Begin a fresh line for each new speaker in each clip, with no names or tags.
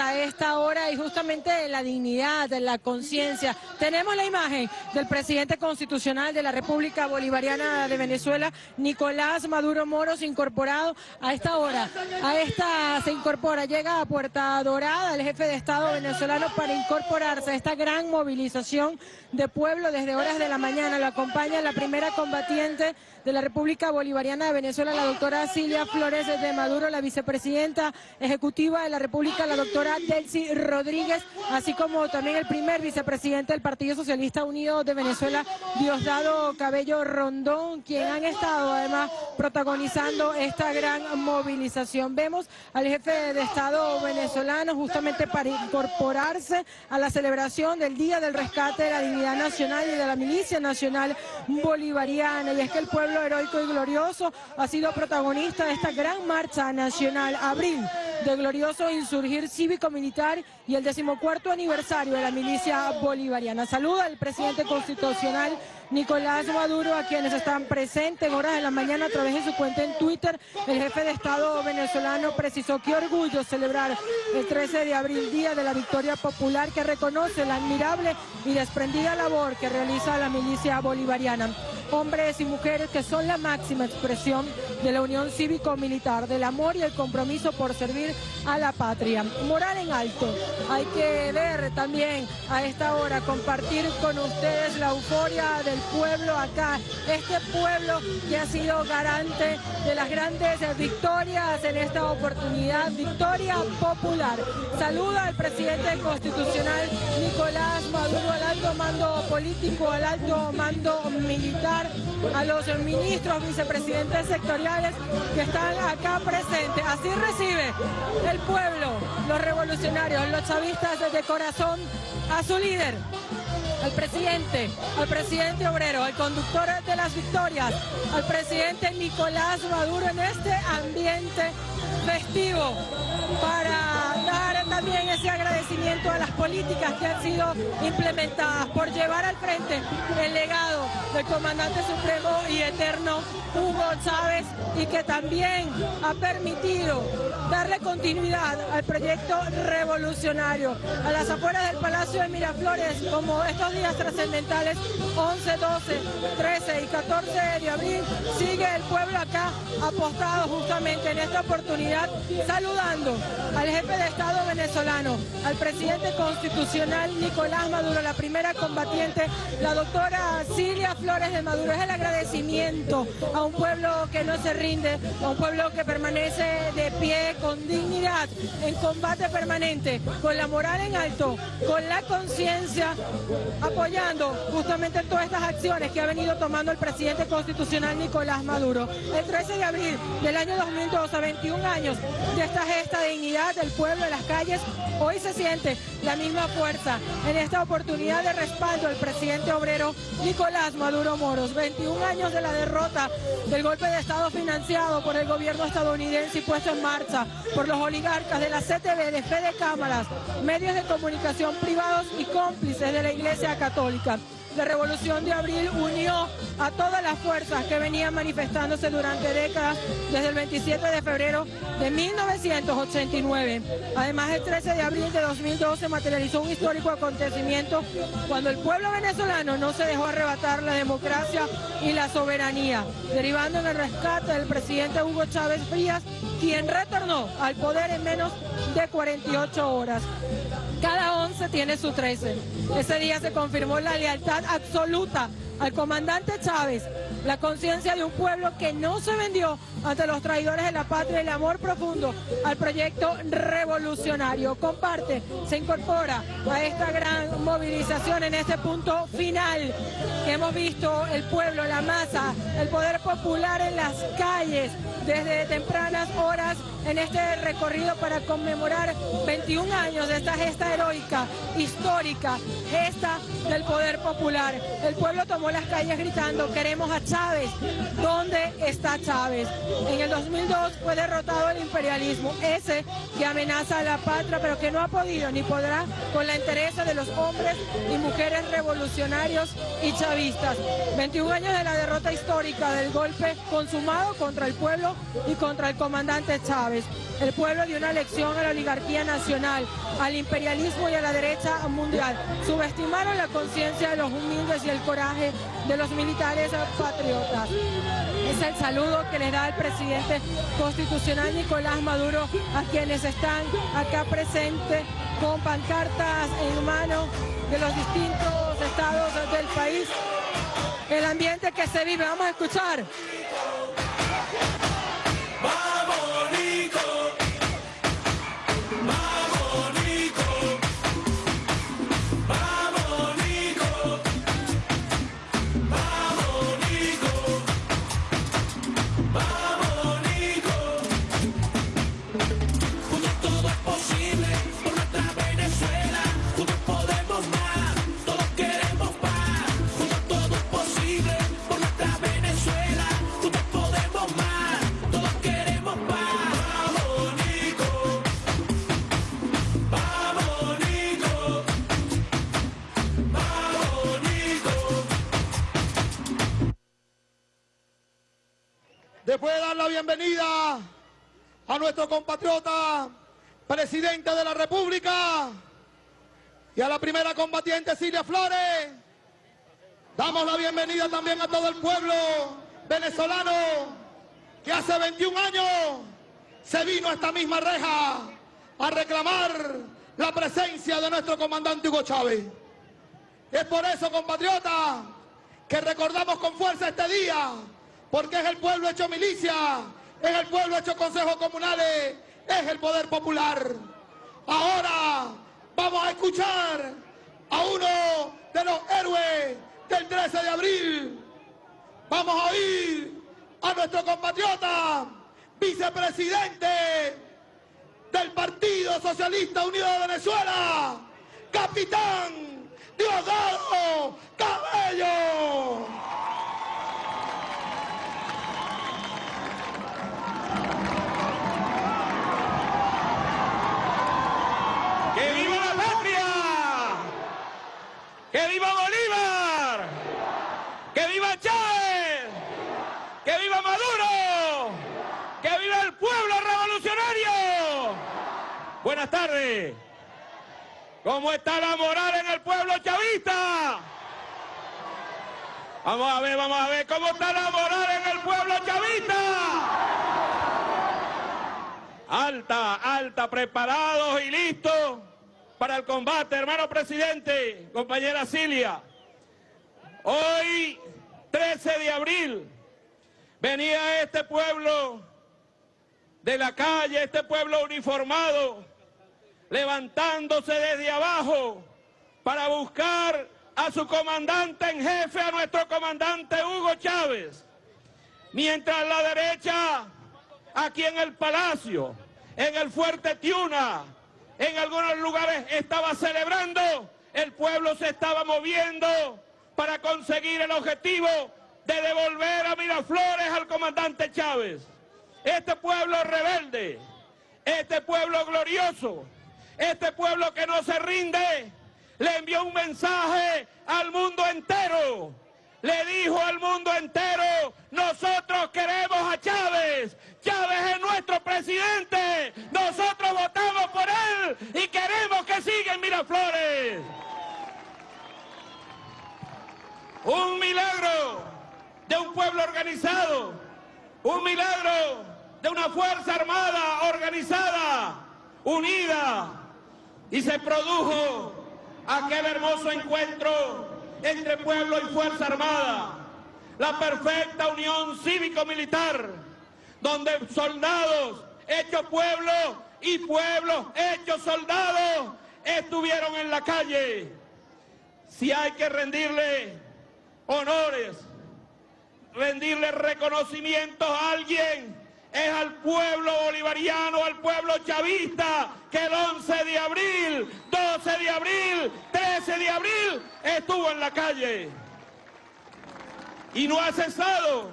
a esta hora y justamente la dignidad, la conciencia. Tenemos la imagen del presidente constitucional de la República Bolivariana de Venezuela, Nicolás Maduro Moros, incorporado a esta hora. A esta se incorpora, llega a Puerta Dorada el jefe de Estado venezolano para incorporarse a esta gran movilización de pueblo desde horas de la mañana. Lo acompaña la primera combatiente de la República Bolivariana de Venezuela, la doctora Silvia Flores de Maduro, la vicepresidenta ejecutiva de la República, la doctora Delcy Rodríguez, así como también el primer vicepresidente del Partido Socialista Unido de Venezuela, Diosdado Cabello Rondón, quien han estado además protagonizando esta gran movilización. Vemos al jefe de Estado venezolano justamente para incorporarse a la celebración del Día del Rescate de la Dignidad Nacional y de la Milicia Nacional Bolivariana. Y es que el pueblo heroico y glorioso ha sido protagonista de esta gran marcha nacional, abril, de glorioso insurgir cívico-militar y el decimocuarto aniversario de la milicia bolivariana. Saluda al presidente constitucional Nicolás Maduro, a quienes están presentes en horas de la mañana a través de su cuenta en Twitter. El jefe de Estado venezolano precisó que orgullo celebrar el 13 de abril, Día de la Victoria Popular, que reconoce la admirable y desprendida labor que realiza la milicia bolivariana hombres y mujeres que son la máxima expresión de la unión cívico-militar, del amor y el compromiso por servir a la patria. Moral en alto. Hay que ver también a esta hora, compartir con ustedes la euforia del pueblo acá. Este pueblo que ha sido garante de las grandes victorias en esta oportunidad. Victoria popular. Saluda al presidente constitucional Nicolás Maduro, al alto mando político, al alto mando militar, a los ministros, vicepresidentes sectoriales que están acá presentes. Así recibe el pueblo, los revolucionarios, los chavistas de corazón a su líder, al presidente, al presidente obrero, al conductor de las victorias, al presidente Nicolás Maduro en este ambiente festivo para dar también ese agradecimiento a las políticas que han sido implementadas por llevar al frente el legado del comandante supremo y eterno Hugo Chávez y que también ha permitido darle continuidad al proyecto revolucionario. A las afueras del Palacio de Miraflores, como estos días trascendentales, 11, 12, 13 y 14 de abril, sigue el pueblo acá apostado justamente en esta oportunidad, saludando al jefe de Estado venezolano, al presidente constitucional Nicolás Maduro, la primera combatiente, la doctora Silvia Flores de Maduro. Es el agradecimiento a un pueblo que no se rinde, a un pueblo que permanece de pie con dignidad, en combate permanente, con la moral en alto, con la conciencia, apoyando justamente todas estas acciones que ha venido tomando el presidente constitucional Nicolás Maduro. El 13 de abril del año 2012, a 21 años de esta gesta de dignidad del pueblo de las calles, hoy se siente la misma fuerza en esta oportunidad de respaldo al presidente obrero Nicolás Maduro Moros. 21 años de la derrota del golpe de Estado financiado por el gobierno estadounidense y puesto en marcha por los oligarcas de la CTV, de Fede Cámaras, medios de comunicación privados y cómplices de la Iglesia Católica. La Revolución de Abril unió a todas las fuerzas que venían manifestándose durante décadas desde el 27 de febrero de 1989. Además, el 13 de abril de 2012 materializó un histórico acontecimiento cuando el pueblo venezolano no se dejó arrebatar la democracia y la soberanía, derivando en el rescate del presidente Hugo Chávez Frías, quien retornó al poder en menos de 48 horas. Cada 11 tiene su 13. Ese día se confirmó la lealtad absoluta al comandante Chávez, la conciencia de un pueblo que no se vendió ante los traidores de la patria y el amor profundo al proyecto revolucionario. Comparte, se incorpora a esta gran movilización en este punto final que hemos visto el pueblo, la masa, el poder popular en las calles desde tempranas horas en este recorrido para conmemorar 21 años de esta gesta heroica, histórica, gesta del poder popular. El pueblo tomó las calles gritando, queremos a Chávez. ¿Dónde está Chávez? En el 2002 fue derrotado el imperialismo, ese que amenaza a la patria, pero que no ha podido ni podrá con la interés de los hombres y mujeres revolucionarios y chavistas. 21 años de la derrota histórica del golpe consumado contra el pueblo y contra el comandante Chávez. El pueblo dio una lección a la oligarquía nacional, al imperialismo y a la derecha mundial. Subestimaron la conciencia de los humildes y el coraje de los militares patriotas. Es el saludo que les da el presidente constitucional Nicolás Maduro a quienes están acá presentes con pancartas en mano de los distintos estados del país. El ambiente que se vive, vamos a escuchar.
Bienvenida a nuestro compatriota, presidente de la República, y a la primera combatiente Silvia Flores, damos la bienvenida también a todo el pueblo venezolano que hace 21 años se vino a esta misma reja a reclamar la presencia de nuestro comandante Hugo Chávez. Es por eso, compatriotas, que recordamos con fuerza este día porque es el pueblo hecho milicia, es el pueblo hecho consejos comunales, es el poder popular. Ahora vamos a escuchar a uno de los héroes del 13 de abril. Vamos a oír a nuestro compatriota, vicepresidente del Partido Socialista Unido de Venezuela, capitán Diosdado Cabello.
¡Que viva Bolívar! ¡Que viva Chávez! ¡Que viva Maduro! ¡Que viva el pueblo revolucionario! Buenas tardes. ¿Cómo está la moral en el pueblo chavista? Vamos a ver, vamos a ver cómo está la moral en el pueblo chavista. Alta, alta, preparados y listos para el combate, hermano presidente, compañera Cilia. Hoy, 13 de abril, venía este pueblo de la calle, este pueblo uniformado, levantándose desde abajo para buscar a su comandante en jefe, a nuestro comandante Hugo Chávez. Mientras la derecha, aquí en el Palacio, en el Fuerte Tiuna, en algunos lugares estaba celebrando, el pueblo se estaba moviendo para conseguir el objetivo de devolver a Miraflores al comandante Chávez. Este pueblo rebelde, este pueblo glorioso, este pueblo que no se rinde, le envió un mensaje al mundo entero. Le dijo al mundo entero, nosotros queremos a Chávez, Chávez es nuestro presidente, nosotros votamos por él y queremos que siga en Miraflores. Un milagro de un pueblo organizado, un milagro de una fuerza armada organizada, unida, y se produjo aquel hermoso encuentro entre pueblo y fuerza armada, la perfecta unión cívico-militar donde soldados hechos pueblo y pueblos hechos soldados estuvieron en la calle. Si hay que rendirle honores, rendirle reconocimientos a alguien, es al pueblo bolivariano, al pueblo chavista, que el 11 de abril, 12 de abril, 13 de abril estuvo en la calle. Y no ha cesado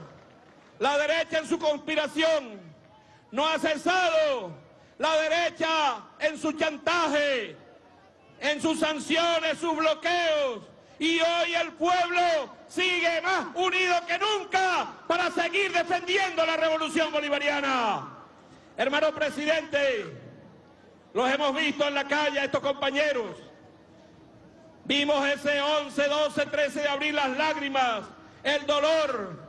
la derecha en su conspiración, no ha cesado la derecha en su chantaje, en sus sanciones, sus bloqueos, y hoy el pueblo sigue más unido que nunca para seguir defendiendo la revolución bolivariana. Hermano presidente, los hemos visto en la calle, estos compañeros. Vimos ese 11, 12, 13 de abril las lágrimas, el dolor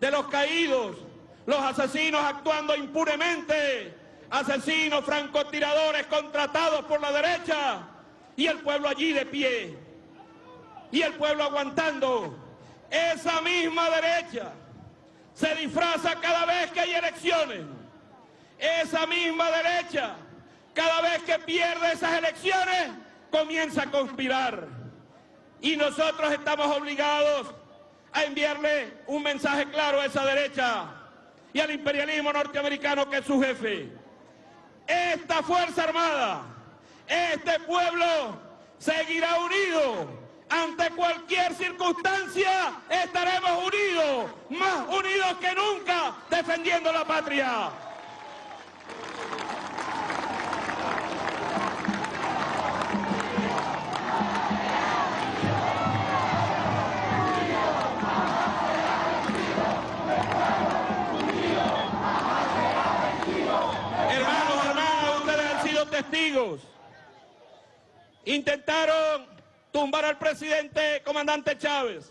de los caídos, los asesinos actuando impunemente, asesinos, francotiradores contratados por la derecha y el pueblo allí de pie y el pueblo aguantando. Esa misma derecha se disfraza cada vez que hay elecciones. Esa misma derecha, cada vez que pierde esas elecciones, comienza a conspirar. Y nosotros estamos obligados a enviarle un mensaje claro a esa derecha y al imperialismo norteamericano que es su jefe. Esta Fuerza Armada, este pueblo seguirá unido ante cualquier circunstancia estaremos unidos, más unidos que nunca, defendiendo la patria. Testigos. Intentaron tumbar al presidente comandante Chávez.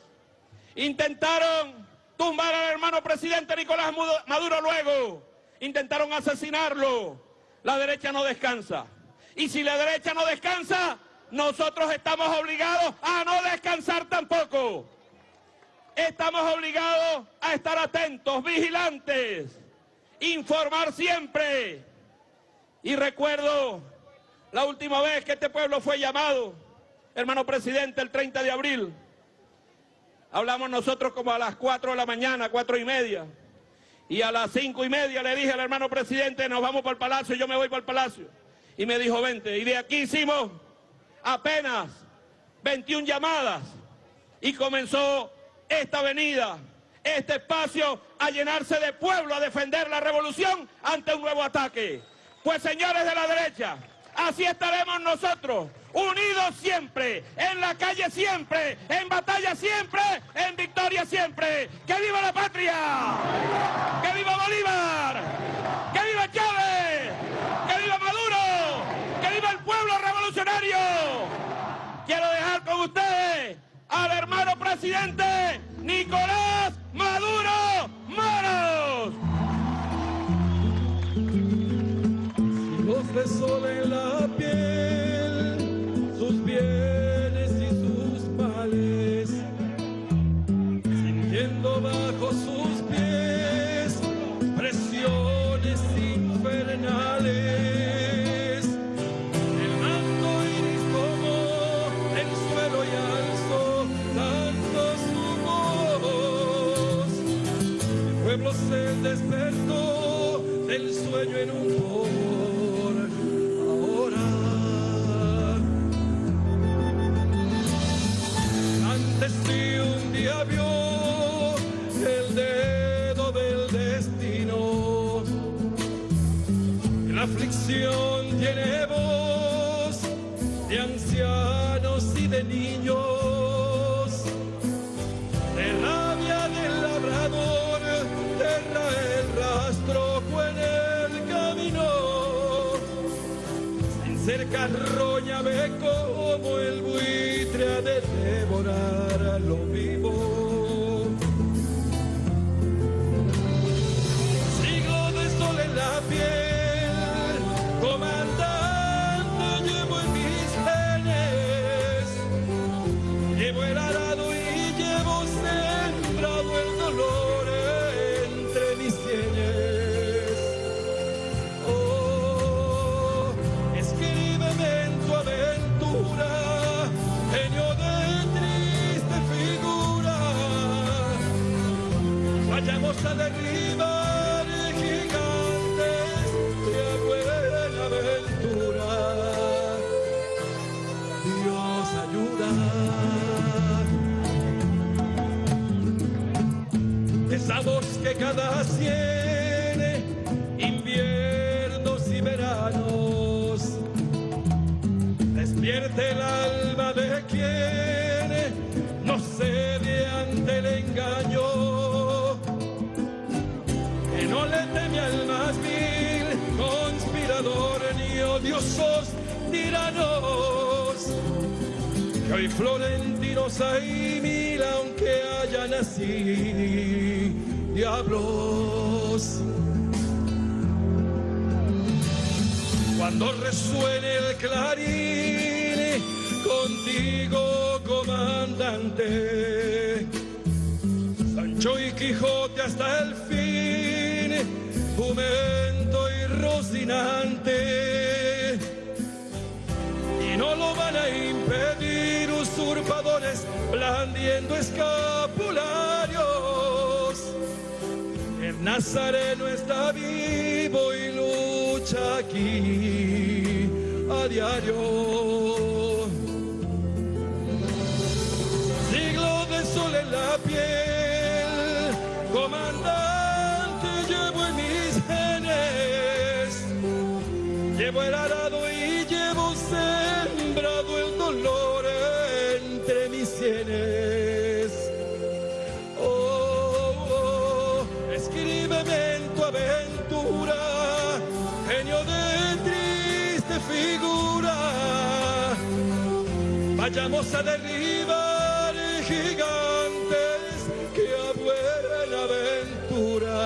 Intentaron tumbar al hermano presidente Nicolás Maduro luego. Intentaron asesinarlo. La derecha no descansa. Y si la derecha no descansa, nosotros estamos obligados a no descansar tampoco. Estamos obligados a estar atentos, vigilantes, informar siempre. Y recuerdo la última vez que este pueblo fue llamado hermano presidente, el 30 de abril. Hablamos nosotros como a las 4 de la mañana, cuatro y media. Y a las cinco y media le dije al hermano presidente, nos vamos para el palacio, yo me voy para el palacio. Y me dijo, vente. Y de aquí hicimos apenas 21 llamadas. Y comenzó esta avenida, este espacio a llenarse de pueblo, a defender la revolución ante un nuevo ataque. Pues señores de la derecha, así estaremos nosotros unidos siempre, en la calle siempre, en batalla siempre, en victoria siempre. ¡Que viva la patria! ¡Que viva Bolívar! ¡Que viva Chávez! ¡Que viva Maduro! ¡Que viva el pueblo revolucionario! Quiero dejar con ustedes al hermano presidente Nicolás Maduro Moros.
En la piel bienes y sus males, sintiendo bajo sus pies presiones infernales. El manto iris como el suelo y alzo dando su. El pueblo se despertó del sueño en un aflicción tiene voz de ancianos y de niños, de rabia del labrador, terra el rastro en el camino, sin ser carroña ve como el buitre ha de devorar a lo clarín, contigo comandante, Sancho y Quijote hasta el fin, jumento y rocinante. Y no lo van a impedir usurpadores blandiendo escapularios. El Nazareno Vayamos a derribar gigantes que a aventura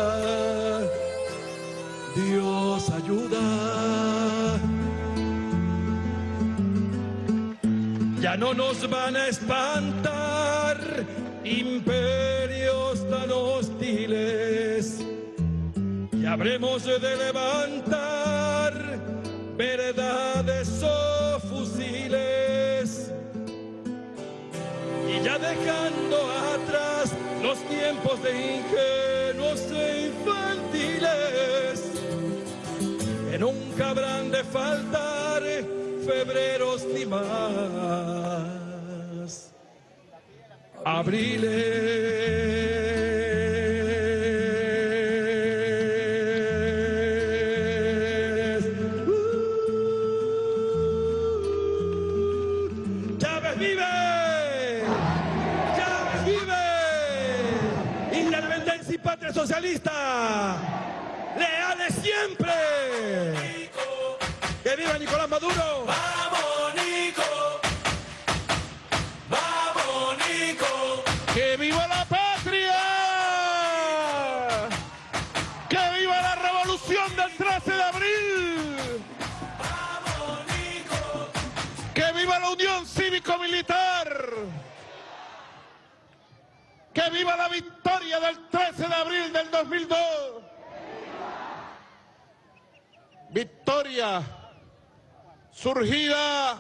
Dios ayuda. Ya no nos van a espantar imperios tan hostiles. Y habremos de levantar verdades Ya dejando atrás los tiempos de ingenuos e infantiles, que nunca habrán de faltar febreros ni más. Abriles. Socialista. Leales siempre. Que viva Nicolás Maduro.
Vamos, Nico. Vamos, Nico.
¡Que viva la patria! ¡Que viva la revolución del 13 de abril!
Vamos, Nico.
¡Que viva la unión cívico-militar! ¡Que viva la victoria del 13 de abril del 2002! Victoria surgida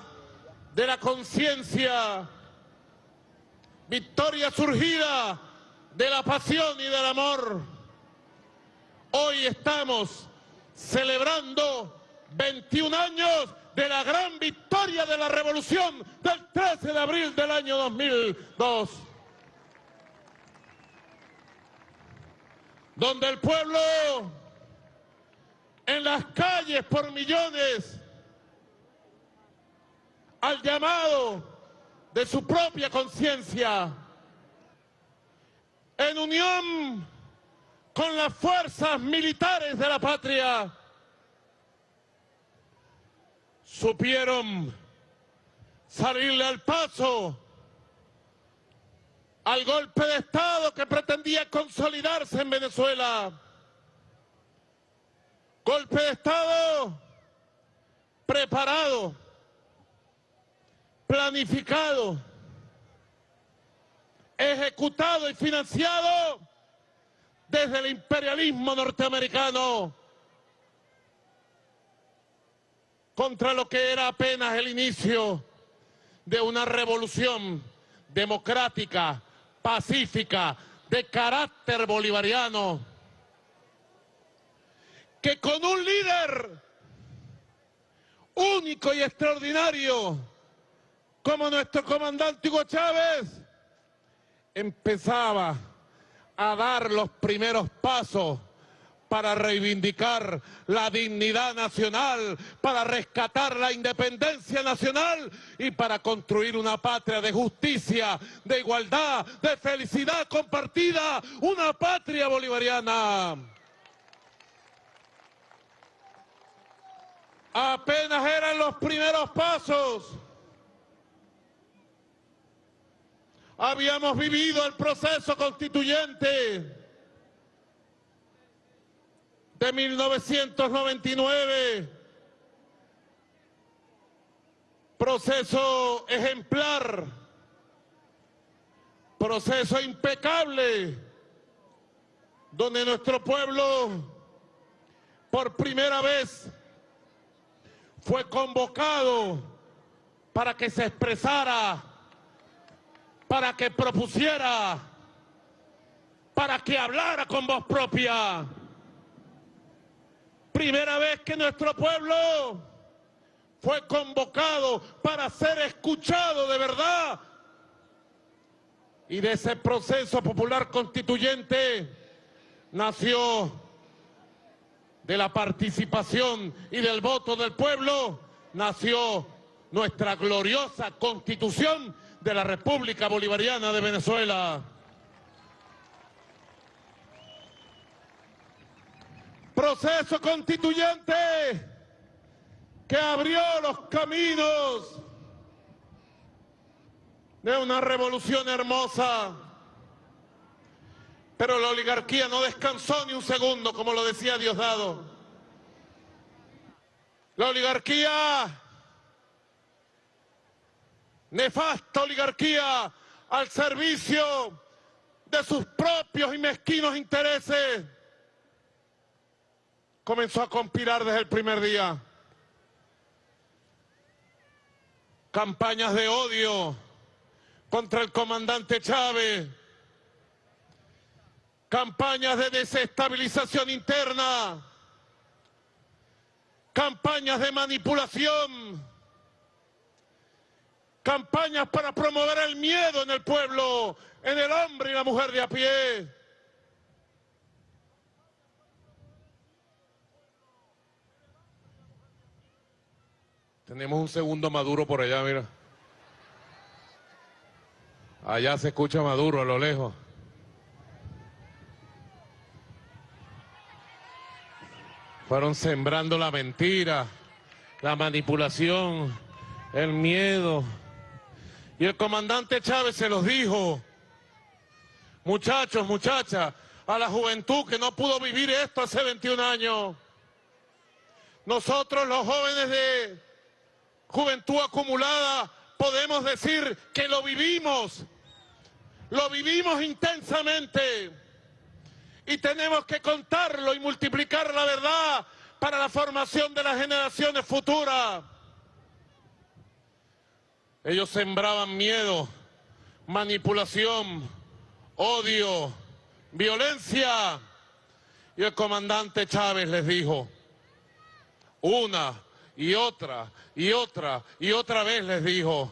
de la conciencia, victoria surgida de la pasión y del amor. Hoy estamos celebrando 21 años de la gran victoria de la revolución del 13 de abril del año 2002. Donde el pueblo en las calles por millones al llamado de su propia conciencia, en unión con las fuerzas militares de la patria, supieron salirle al paso al golpe de Estado que pretendía consolidarse en Venezuela. Golpe de Estado preparado, planificado, ejecutado y financiado desde el imperialismo norteamericano contra lo que era apenas el inicio de una revolución democrática, pacífica, de carácter bolivariano, que con un líder único y extraordinario como nuestro comandante Hugo Chávez empezaba a dar los primeros pasos para reivindicar la dignidad nacional, para rescatar la independencia nacional y para construir una patria de justicia, de igualdad, de felicidad compartida, una patria bolivariana. apenas eran los primeros pasos. Habíamos vivido el proceso constituyente de 1999, proceso ejemplar, proceso impecable, donde nuestro pueblo por primera vez fue convocado para que se expresara, para que propusiera, para que hablara con voz propia. Primera vez que nuestro pueblo fue convocado para ser escuchado de verdad. Y de ese proceso popular constituyente nació de la participación y del voto del pueblo, nació nuestra gloriosa constitución de la República Bolivariana de Venezuela. Proceso constituyente que abrió los caminos de una revolución hermosa. Pero la oligarquía no descansó ni un segundo, como lo decía Diosdado. La oligarquía, nefasta oligarquía, al servicio de sus propios y mezquinos intereses, comenzó a conspirar desde el primer día. Campañas de odio contra el comandante Chávez, campañas de desestabilización interna, campañas de manipulación, campañas para promover el miedo en el pueblo, en el hombre y la mujer de a pie. Tenemos un segundo Maduro por allá, mira. Allá se escucha Maduro a lo lejos. Fueron sembrando la mentira, la manipulación, el miedo. Y el comandante Chávez se los dijo, muchachos, muchachas, a la juventud que no pudo vivir esto hace 21 años. Nosotros los jóvenes de juventud acumulada podemos decir que lo vivimos, lo vivimos intensamente y tenemos que contarlo y multiplicar la verdad para la formación de las generaciones futuras. Ellos sembraban miedo, manipulación, odio, violencia. Y el comandante Chávez les dijo, una y otra y otra y otra vez les dijo,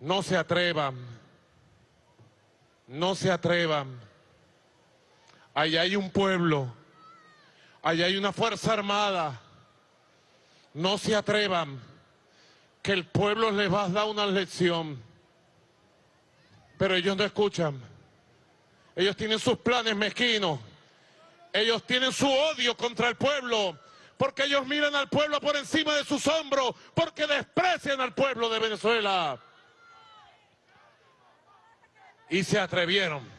no se atrevan, no se atrevan. Allá hay un pueblo, allá hay una fuerza armada. No se atrevan, que el pueblo les va a dar una lección. Pero ellos no escuchan. Ellos tienen sus planes mezquinos. Ellos tienen su odio contra el pueblo. Porque ellos miran al pueblo por encima de sus hombros. Porque desprecian al pueblo de Venezuela. Y se atrevieron.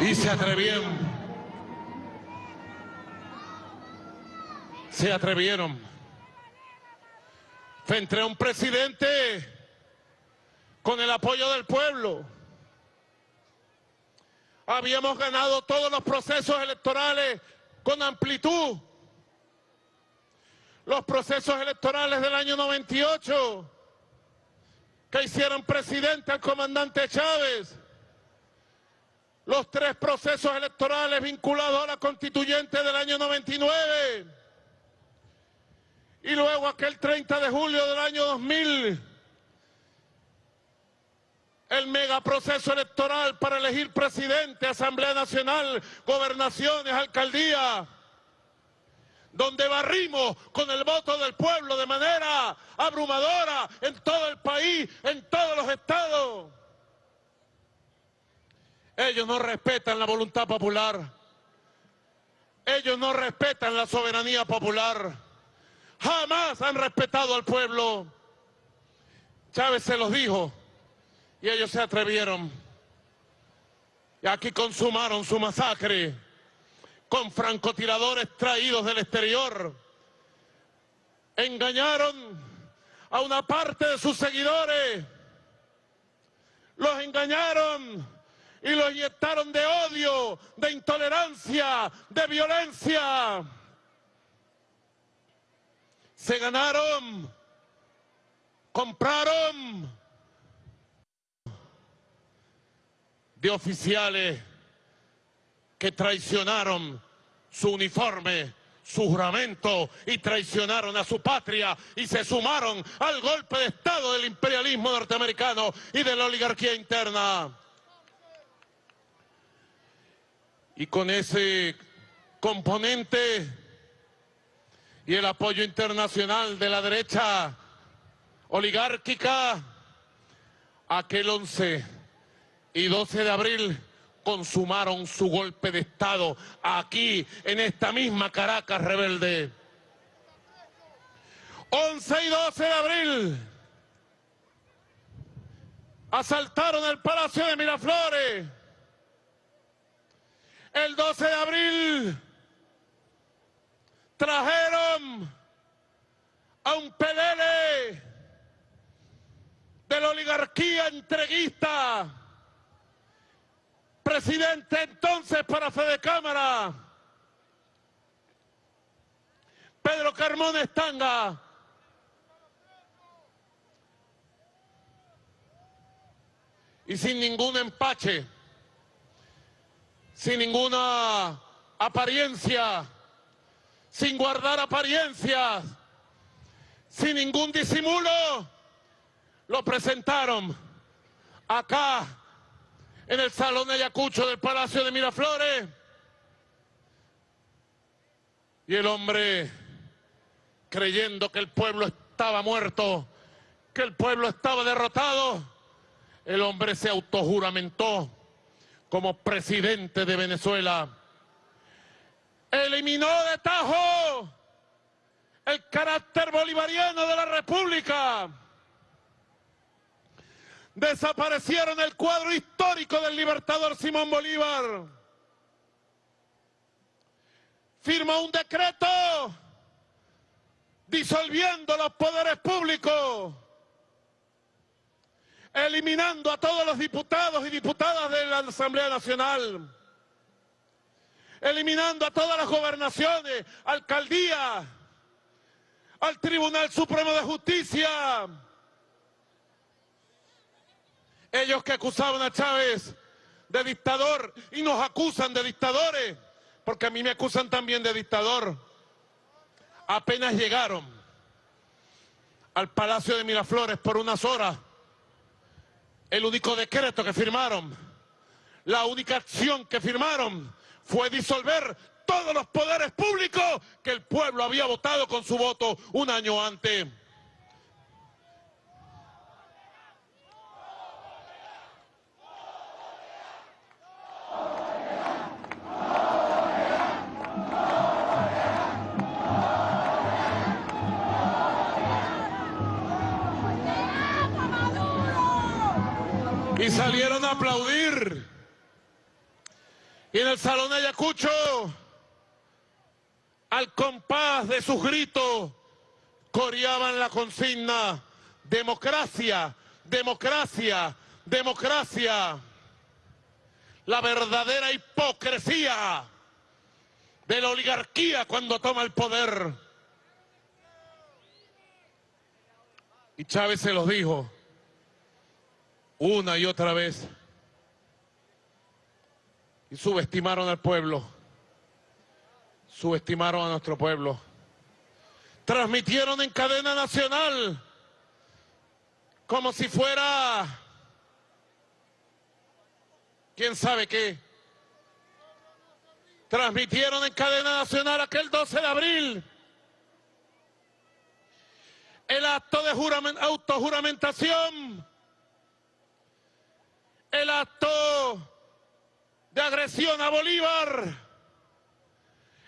Y se atrevieron. Se atrevieron. Frente a un presidente con el apoyo del pueblo. Habíamos ganado todos los procesos electorales con amplitud. Los procesos electorales del año 98 que hicieron presidente al comandante Chávez los tres procesos electorales vinculados a la constituyente del año 99 y luego aquel 30 de julio del año 2000 el megaproceso electoral para elegir presidente, Asamblea Nacional, gobernaciones, alcaldía. donde barrimos con el voto del pueblo de manera abrumadora en todo el país, en todos los estados. Ellos no respetan la voluntad popular. Ellos no respetan la soberanía popular. Jamás han respetado al pueblo. Chávez se los dijo y ellos se atrevieron. Y aquí consumaron su masacre con francotiradores traídos del exterior. Engañaron a una parte de sus seguidores. Los engañaron y los inyectaron de odio, de intolerancia, de violencia. Se ganaron, compraron de oficiales que traicionaron su uniforme, su juramento y traicionaron a su patria y se sumaron al golpe de Estado del imperialismo norteamericano y de la oligarquía interna. Y con ese componente y el apoyo internacional de la derecha oligárquica, aquel 11 y 12 de abril consumaron su golpe de Estado aquí, en esta misma Caracas rebelde. 11 y 12 de abril asaltaron el Palacio de Miraflores. El 12 de abril trajeron a un pelele de la oligarquía entreguista presidente entonces para Fede Cámara, Pedro Carmón Estanga. Y sin ningún empache, sin ninguna apariencia, sin guardar apariencias, sin ningún disimulo, lo presentaron acá en el Salón de Ayacucho del Palacio de Miraflores. Y el hombre, creyendo que el pueblo estaba muerto, que el pueblo estaba derrotado, el hombre se autojuramentó como presidente de Venezuela. Eliminó de tajo el carácter bolivariano de la República desaparecieron el cuadro histórico del libertador Simón Bolívar. Firma un decreto disolviendo los poderes públicos, eliminando a todos los diputados y diputadas de la Asamblea Nacional, eliminando a todas las gobernaciones, alcaldías, al Tribunal Supremo de Justicia, ellos que acusaban a Chávez de dictador y nos acusan de dictadores, porque a mí me acusan también de dictador. Apenas llegaron al Palacio de Miraflores por unas horas, el único decreto que firmaron, la única acción que firmaron fue disolver todos los poderes públicos que el pueblo había votado con su voto un año antes. y salieron a aplaudir. Y en el salón de Ayacucho, al compás de sus gritos, coreaban la consigna, democracia, democracia, democracia. La verdadera hipocresía de la oligarquía cuando toma el poder. Y Chávez se los dijo una y otra vez. Y subestimaron al pueblo. Subestimaron a nuestro pueblo. Transmitieron en cadena nacional como si fuera quién sabe qué. transmitieron en cadena nacional aquel 12 de abril el acto de juramen- autojuramentación, el acto de agresión a Bolívar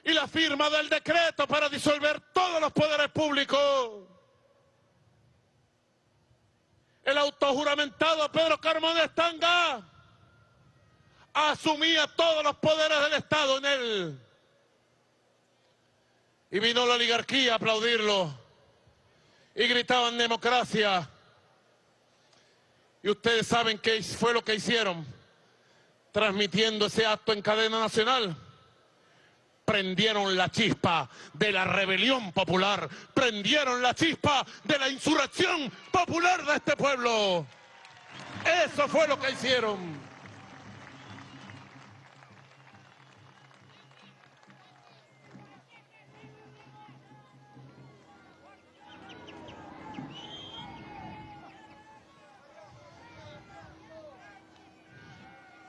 y la firma del decreto para disolver todos los poderes públicos. El autojuramentado Pedro Carmona Estanga asumía todos los poderes del Estado en él. Y vino la oligarquía a aplaudirlo. Y gritaban democracia. Y ustedes saben qué fue lo que hicieron transmitiendo ese acto en cadena nacional. Prendieron la chispa de la rebelión popular, prendieron la chispa de la insurrección popular de este pueblo. Eso fue lo que hicieron.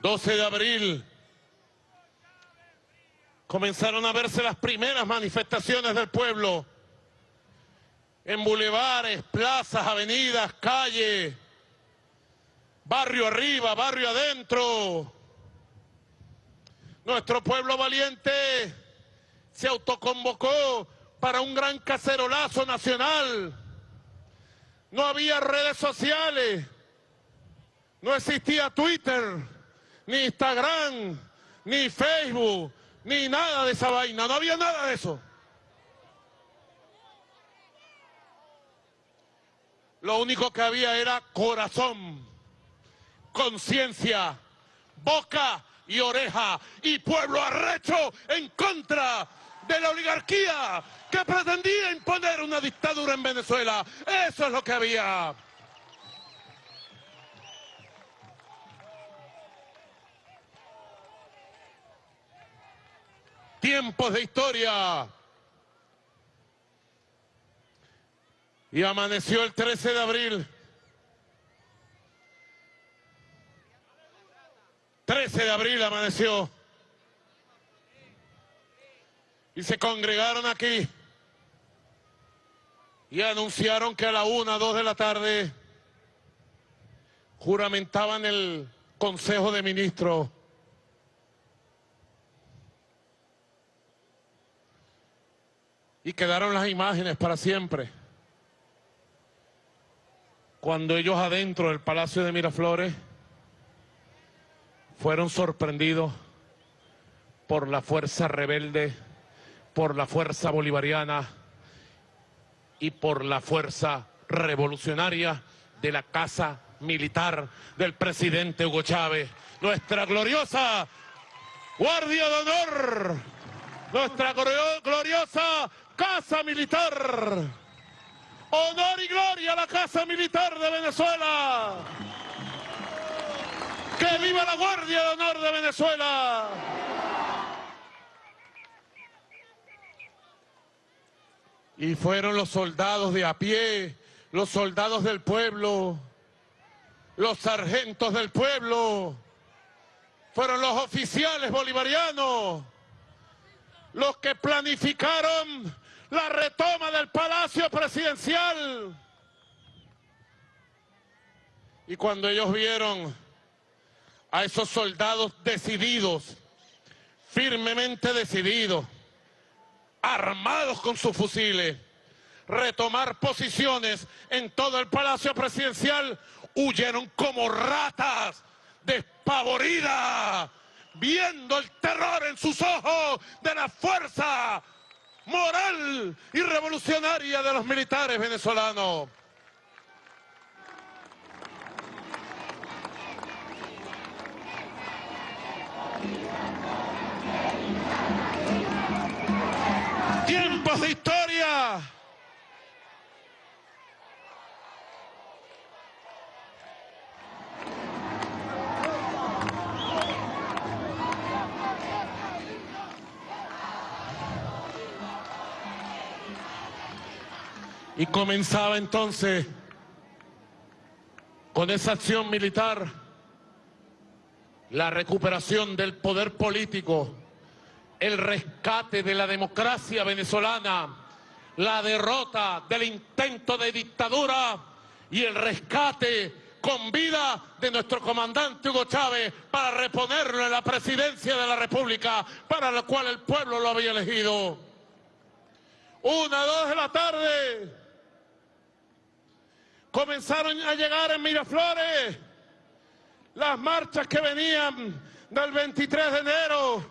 ...12 de abril... ...comenzaron a verse las primeras manifestaciones del pueblo... ...en bulevares, plazas, avenidas, calles... ...barrio arriba, barrio adentro... ...nuestro pueblo valiente... ...se autoconvocó para un gran cacerolazo nacional... ...no había redes sociales... ...no existía Twitter ni Instagram, ni Facebook, ni nada de esa vaina. No había nada de eso. Lo único que había era corazón, conciencia, boca y oreja y pueblo arrecho en contra de la oligarquía que pretendía imponer una dictadura en Venezuela. Eso es lo que había. Tiempos de historia. Y amaneció el 13 de abril. 13 de abril amaneció. Y se congregaron aquí. Y anunciaron que a la una, dos de la tarde juramentaban el Consejo de Ministros y quedaron las imágenes para siempre. Cuando ellos adentro del Palacio de Miraflores fueron sorprendidos por la fuerza rebelde, por la fuerza bolivariana y por la fuerza revolucionaria de la Casa Militar del presidente Hugo Chávez. Nuestra gloriosa Guardia de Honor, nuestra gloriosa Casa Militar. Honor y gloria a la Casa Militar de Venezuela. ¡Que viva la Guardia de Honor de Venezuela! Y fueron los soldados de a pie, los soldados del pueblo, los sargentos del pueblo, fueron los oficiales bolivarianos, los que planificaron la retoma del Palacio Presidencial. Y cuando ellos vieron a esos soldados decididos, firmemente decididos, armados con sus fusiles, retomar posiciones en todo el Palacio Presidencial, huyeron como ratas despavoridas, viendo el terror en sus ojos de la fuerza moral y revolucionaria de los militares venezolanos. Tiempos de historia. Y comenzaba entonces con esa acción militar la recuperación del poder político el rescate de la democracia venezolana, la derrota del intento de dictadura y el rescate con vida de nuestro comandante Hugo Chávez para reponerlo en la presidencia de la República para la cual el pueblo lo había elegido. Una, dos de la tarde, comenzaron a llegar en Miraflores las marchas que venían del 23 de enero,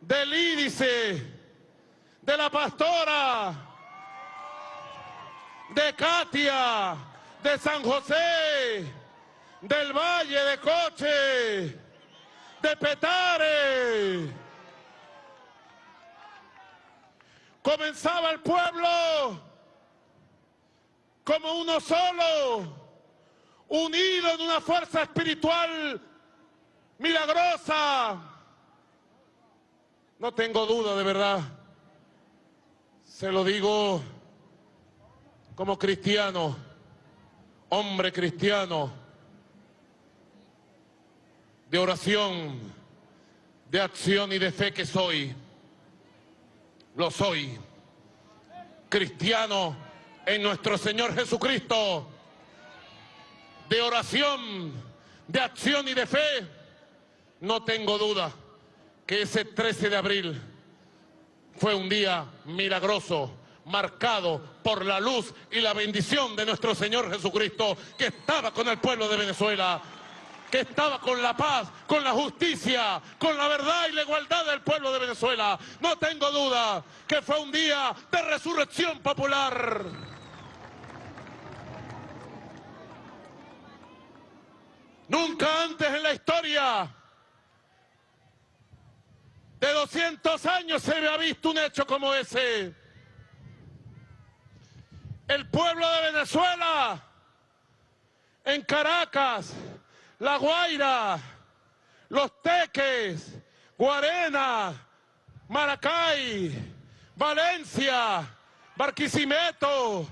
del Ídice, de la Pastora, de Katia, de San José, del Valle de Coche, de Petare. Comenzaba el pueblo como uno solo, unido en una fuerza espiritual milagrosa. No tengo duda, de verdad. Se lo digo como cristiano, hombre cristiano, de oración, de acción y de fe que soy. Lo soy. Cristiano en nuestro Señor Jesucristo, de oración, de acción y de fe, no tengo duda que ese 13 de abril fue un día milagroso, marcado por la luz y la bendición de nuestro Señor Jesucristo, que estaba con el pueblo de Venezuela, que estaba con la paz, con la justicia, con la verdad y la igualdad del pueblo de Venezuela. No tengo duda que fue un día de resurrección popular. Nunca antes en la historia de 200 años se había visto un hecho como ese. El pueblo de Venezuela, en Caracas, La Guaira, Los Teques, Guarena, Maracay, Valencia, Barquisimeto,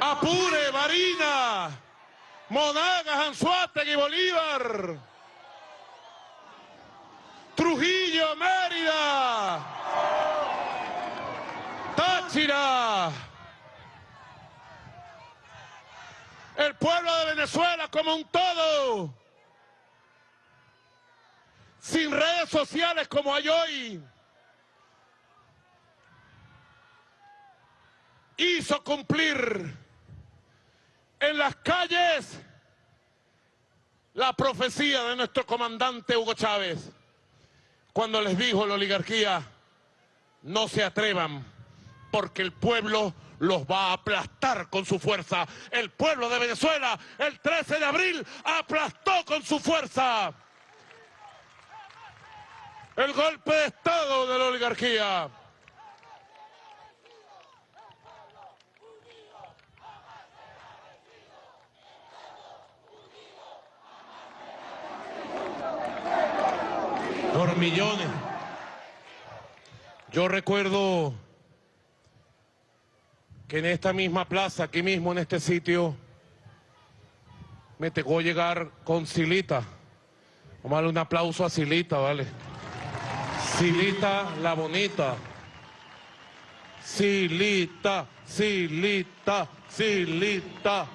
Apure, Marina, Monagas, Anzuategui, Bolívar, Trujillo, Mérida, Táchira, el pueblo de Venezuela como un todo, sin redes sociales como hay hoy. hizo cumplir en las calles la profecía de nuestro comandante Hugo Chávez, cuando les dijo la oligarquía, no se atrevan, porque el pueblo los va a aplastar con su fuerza. El pueblo de Venezuela, el 13 de abril, aplastó con su fuerza el golpe de Estado de la oligarquía. Millones. Yo recuerdo que en esta misma plaza, aquí mismo en este sitio, me tocó llegar con Silita. Vamos a darle un aplauso a Silita, ¿vale? Silita la bonita. Silita, Silita, Silita.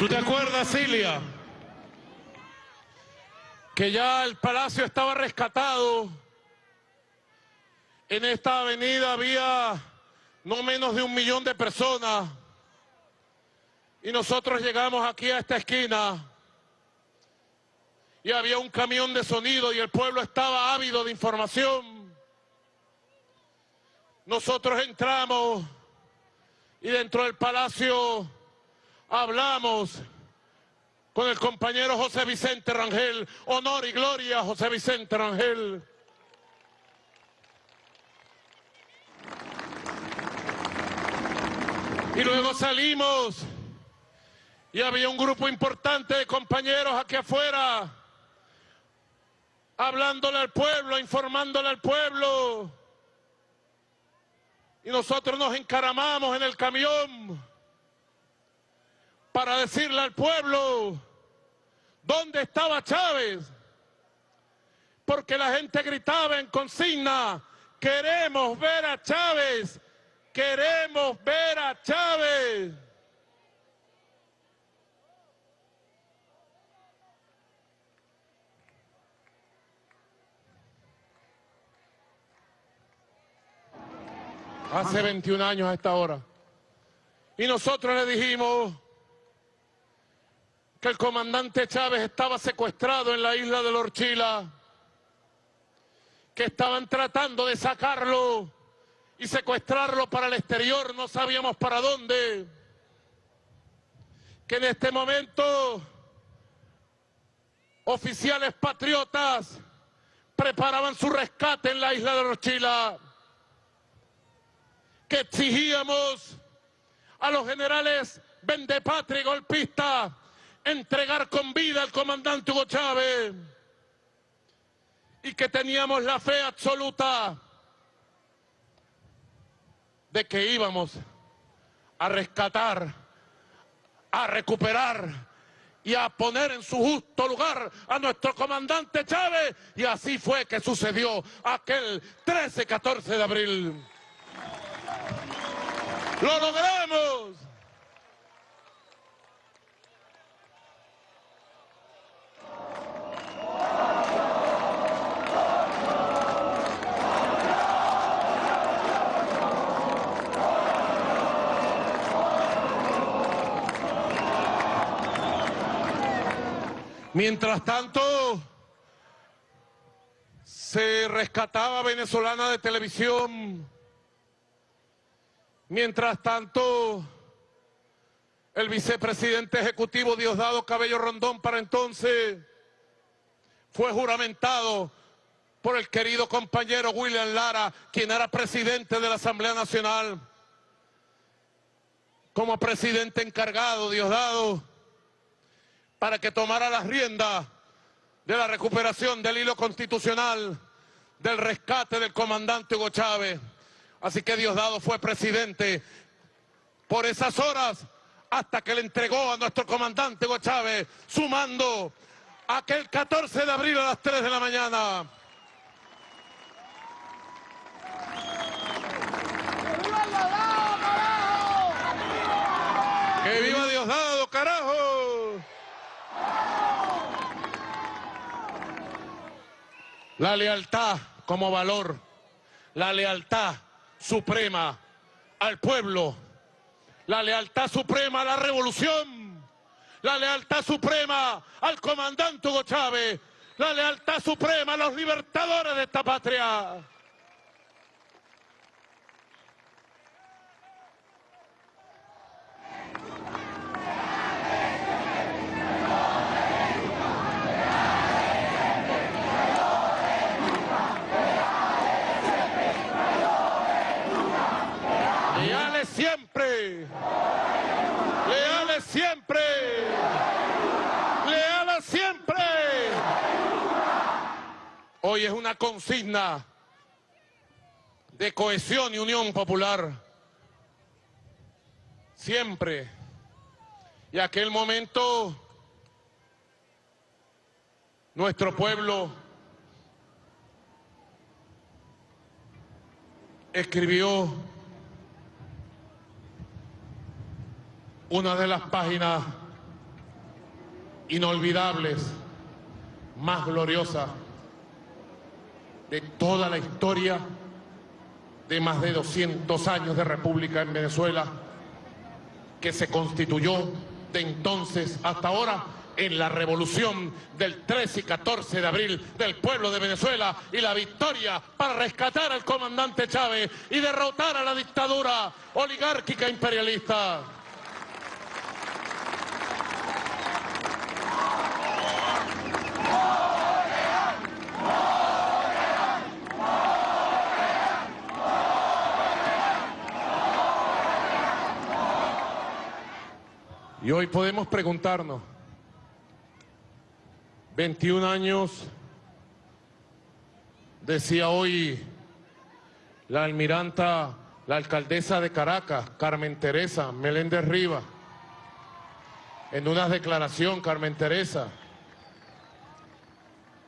¿Tú te acuerdas, Cilia? Que ya el palacio estaba rescatado. En esta avenida había no menos de un millón de personas. Y nosotros llegamos aquí a esta esquina y había un camión de sonido y el pueblo estaba ávido de información. Nosotros entramos y dentro del palacio hablamos con el compañero José Vicente Rangel. Honor y gloria José Vicente Rangel. Y luego salimos y había un grupo importante de compañeros aquí afuera hablándole al pueblo, informándole al pueblo. Y nosotros nos encaramamos en el camión para decirle al pueblo dónde estaba Chávez. Porque la gente gritaba en consigna, queremos ver a Chávez, queremos ver a Chávez. Hace 21 años a esta hora. Y nosotros le dijimos que el comandante Chávez estaba secuestrado en la isla de Lorchila, que estaban tratando de sacarlo y secuestrarlo para el exterior, no sabíamos para dónde, que en este momento oficiales patriotas preparaban su rescate en la isla de Lorchila que exigíamos a los generales vendepatria y golpistas entregar con vida al comandante Hugo Chávez y que teníamos la fe absoluta de que íbamos a rescatar, a recuperar y a poner en su justo lugar a nuestro comandante Chávez y así fue que sucedió aquel 13-14 de abril. ¡Lo logramos! Mientras tanto, se rescataba venezolana de televisión. Mientras tanto, el vicepresidente ejecutivo Diosdado Cabello Rondón para entonces fue juramentado por el querido compañero William Lara, quien era presidente de la Asamblea Nacional. Como presidente encargado, Diosdado, para que tomara las riendas de la recuperación del hilo constitucional, del rescate del comandante Hugo Chávez. Así que Diosdado fue presidente por esas horas hasta que le entregó a nuestro comandante Hugo Chávez su mando aquel 14 de abril a las 3 de la mañana. ¡Que viva Diosdado, carajo! La lealtad como valor, la lealtad suprema al pueblo, la lealtad suprema a la revolución, la lealtad suprema al comandante Hugo Chávez, la lealtad suprema a los libertadores de esta patria. Leales siempre. Leales siempre. Leales siempre. Hoy es una consigna de cohesión y unión popular. Siempre. Y aquel momento nuestro pueblo escribió una de las páginas inolvidables, más gloriosas de toda la historia de más de 200 años de república en Venezuela, que se constituyó de entonces hasta ahora en la revolución del 13 y 14 de abril del pueblo de Venezuela y la victoria para rescatar al comandante Chávez y derrotar a la dictadura oligárquica imperialista. Y hoy podemos preguntarnos, 21 años, decía hoy la almiranta, la alcaldesa de Caracas, Carmen Teresa Meléndez Riva, en una declaración, Carmen Teresa,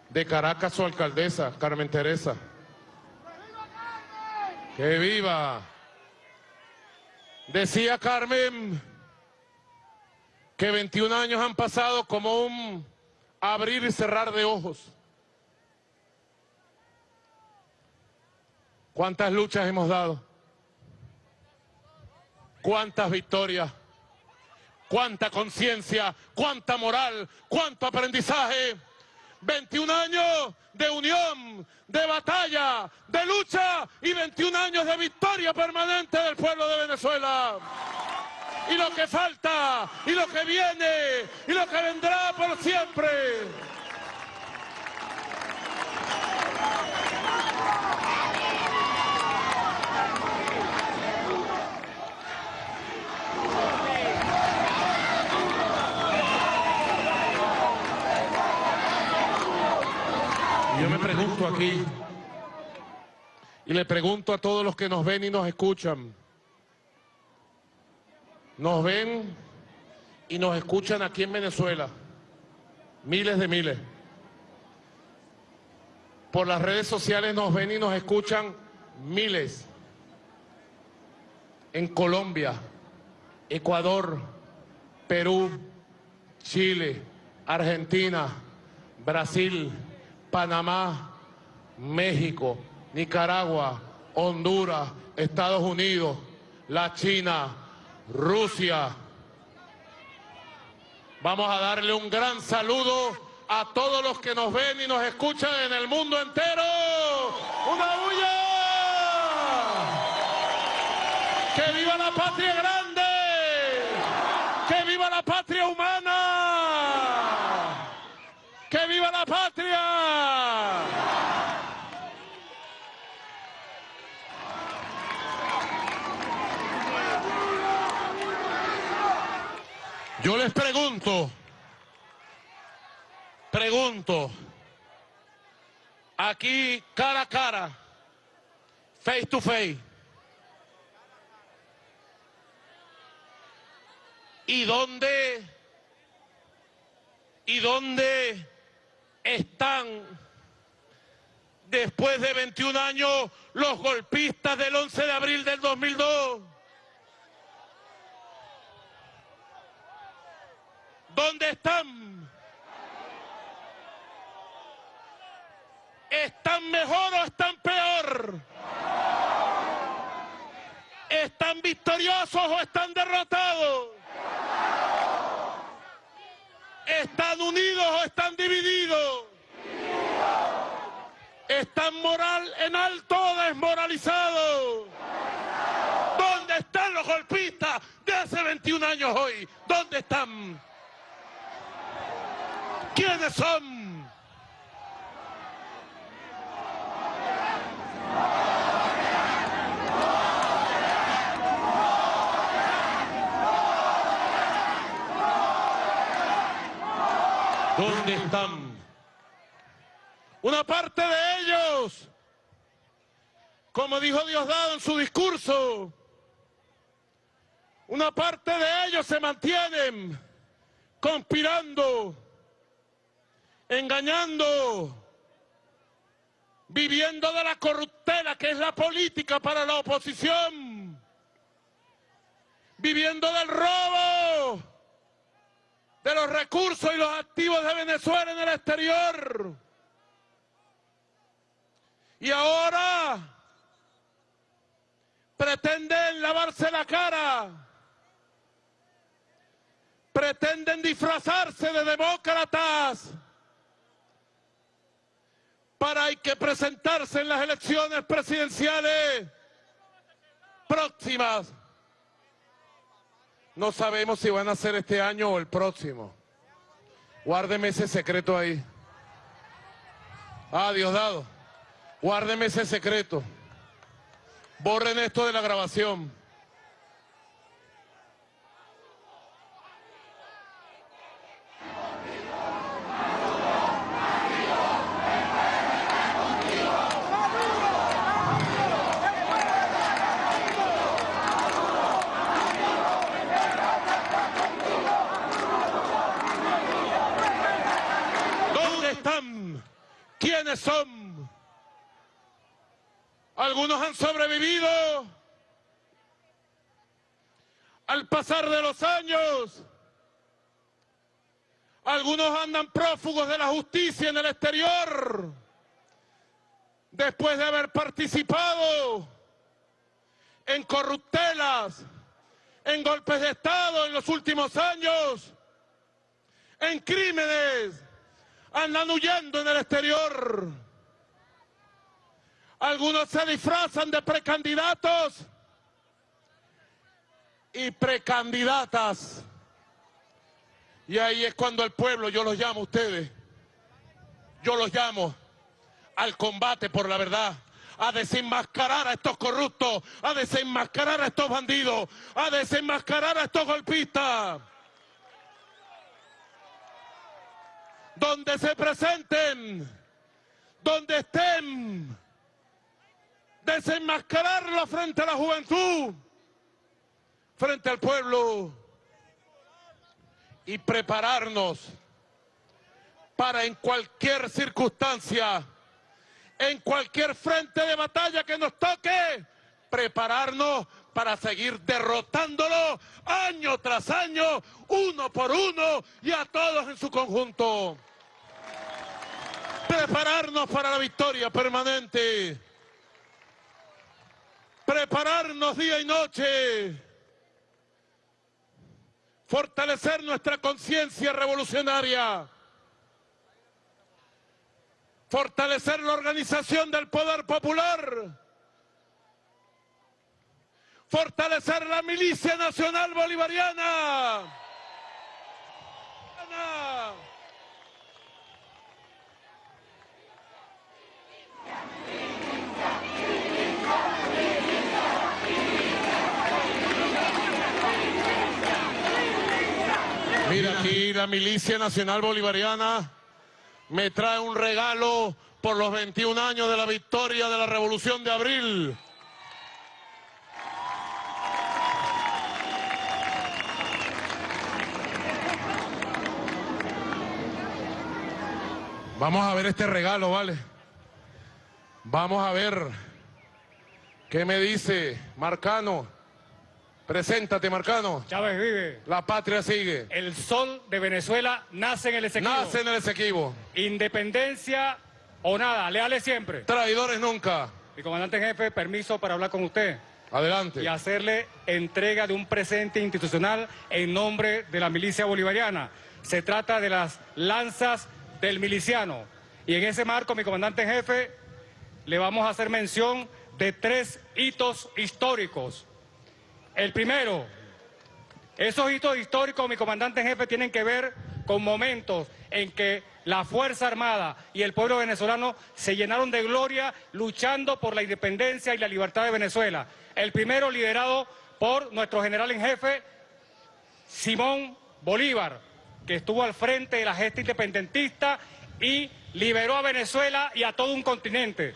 de Caracas su alcaldesa, Carmen Teresa. ¡Que viva! Decía Carmen que 21 años han pasado como un abrir y cerrar de ojos. ¿Cuántas luchas hemos dado? ¿Cuántas victorias? ¿Cuánta conciencia? ¿Cuánta moral? ¿Cuánto aprendizaje? 21 años de unión, de batalla, de lucha y 21 años de victoria permanente del pueblo de Venezuela. Y lo que falta, y lo que viene, y lo que vendrá por siempre. Yo me pregunto aquí, y le pregunto a todos los que nos ven y nos escuchan, nos ven y nos escuchan aquí en Venezuela, miles de miles. Por las redes sociales nos ven y nos escuchan miles. En Colombia, Ecuador, Perú, Chile, Argentina, Brasil, Panamá, México, Nicaragua, Honduras, Estados Unidos, la China, Rusia. Vamos a darle un gran saludo a todos los que nos ven y nos escuchan en el mundo entero. ¡Una bulla! ¡Que viva la patria grande! ¡Que viva la patria humana! ¡Que viva la patria! Yo les pregunto, pregunto, aquí cara a cara, face to face, ¿y dónde, y dónde están después de 21 años los golpistas del 11 de abril del 2002? ¿Dónde están? ¿Están mejor o están peor? ¿Están victoriosos o están derrotados? ¿Están unidos o están divididos? ¿Están moral en alto o desmoralizados? ¿Dónde están los golpistas de hace 21 años hoy? ¿Dónde están? ¿Quiénes son? ¿Dónde están? Una parte de ellos, como dijo Diosdado en su discurso, una parte de ellos se mantienen conspirando, engañando, viviendo de la corruptela que es la política para la oposición, viviendo del robo de los recursos y los activos de Venezuela en el exterior. Y ahora pretenden lavarse la cara, pretenden disfrazarse de demócratas para hay que presentarse en las elecciones presidenciales próximas. No sabemos si van a ser este año o el próximo. Guárdeme ese secreto ahí. Ah, Diosdado. Guárdeme ese secreto. Borren esto de la grabación. están? ¿Quiénes son? Algunos han sobrevivido al pasar de los años. Algunos andan prófugos de la justicia en el exterior después de haber participado en corruptelas, en golpes de Estado en los últimos años, en crímenes, andan huyendo en el exterior. Algunos se disfrazan de precandidatos y precandidatas. Y ahí es cuando el pueblo, yo los llamo a ustedes, yo los llamo al combate por la verdad, a desenmascarar a estos corruptos, a desenmascarar a estos bandidos, a desenmascarar a estos golpistas. Donde se presenten, donde estén, desenmascararlo frente a la juventud, frente al pueblo y prepararnos para en cualquier circunstancia en cualquier frente de batalla que nos toque, prepararnos para seguir derrotándolo año tras año, uno por uno y a todos en su conjunto. Prepararnos para la victoria permanente. Prepararnos día y noche. Fortalecer nuestra conciencia revolucionaria fortalecer la organización del poder popular, fortalecer la milicia nacional bolivariana. Mira aquí la milicia nacional bolivariana me trae un regalo por los 21 años de la victoria de la Revolución de Abril. Vamos a ver este regalo, ¿vale? Vamos a ver qué me dice Marcano. Preséntate, Marcano.
Chávez vive.
La patria sigue.
El sol de Venezuela nace en el Esequibo.
Nace en el Esequibo.
Independencia o nada, leales siempre.
Traidores nunca.
Mi comandante en jefe, permiso para hablar con usted.
Adelante.
Y hacerle entrega de un presente institucional en nombre de la milicia bolivariana. Se trata de las lanzas del miliciano. Y en ese marco, mi comandante en jefe, le vamos a hacer mención de tres hitos históricos el primero, esos hitos históricos, mi comandante en jefe, tienen que ver con momentos en que la Fuerza Armada y el pueblo venezolano se llenaron de gloria luchando por la independencia y la libertad de Venezuela. El primero liderado por nuestro general en jefe, Simón Bolívar, que estuvo al frente de la gesta independentista y liberó a Venezuela y a todo un continente.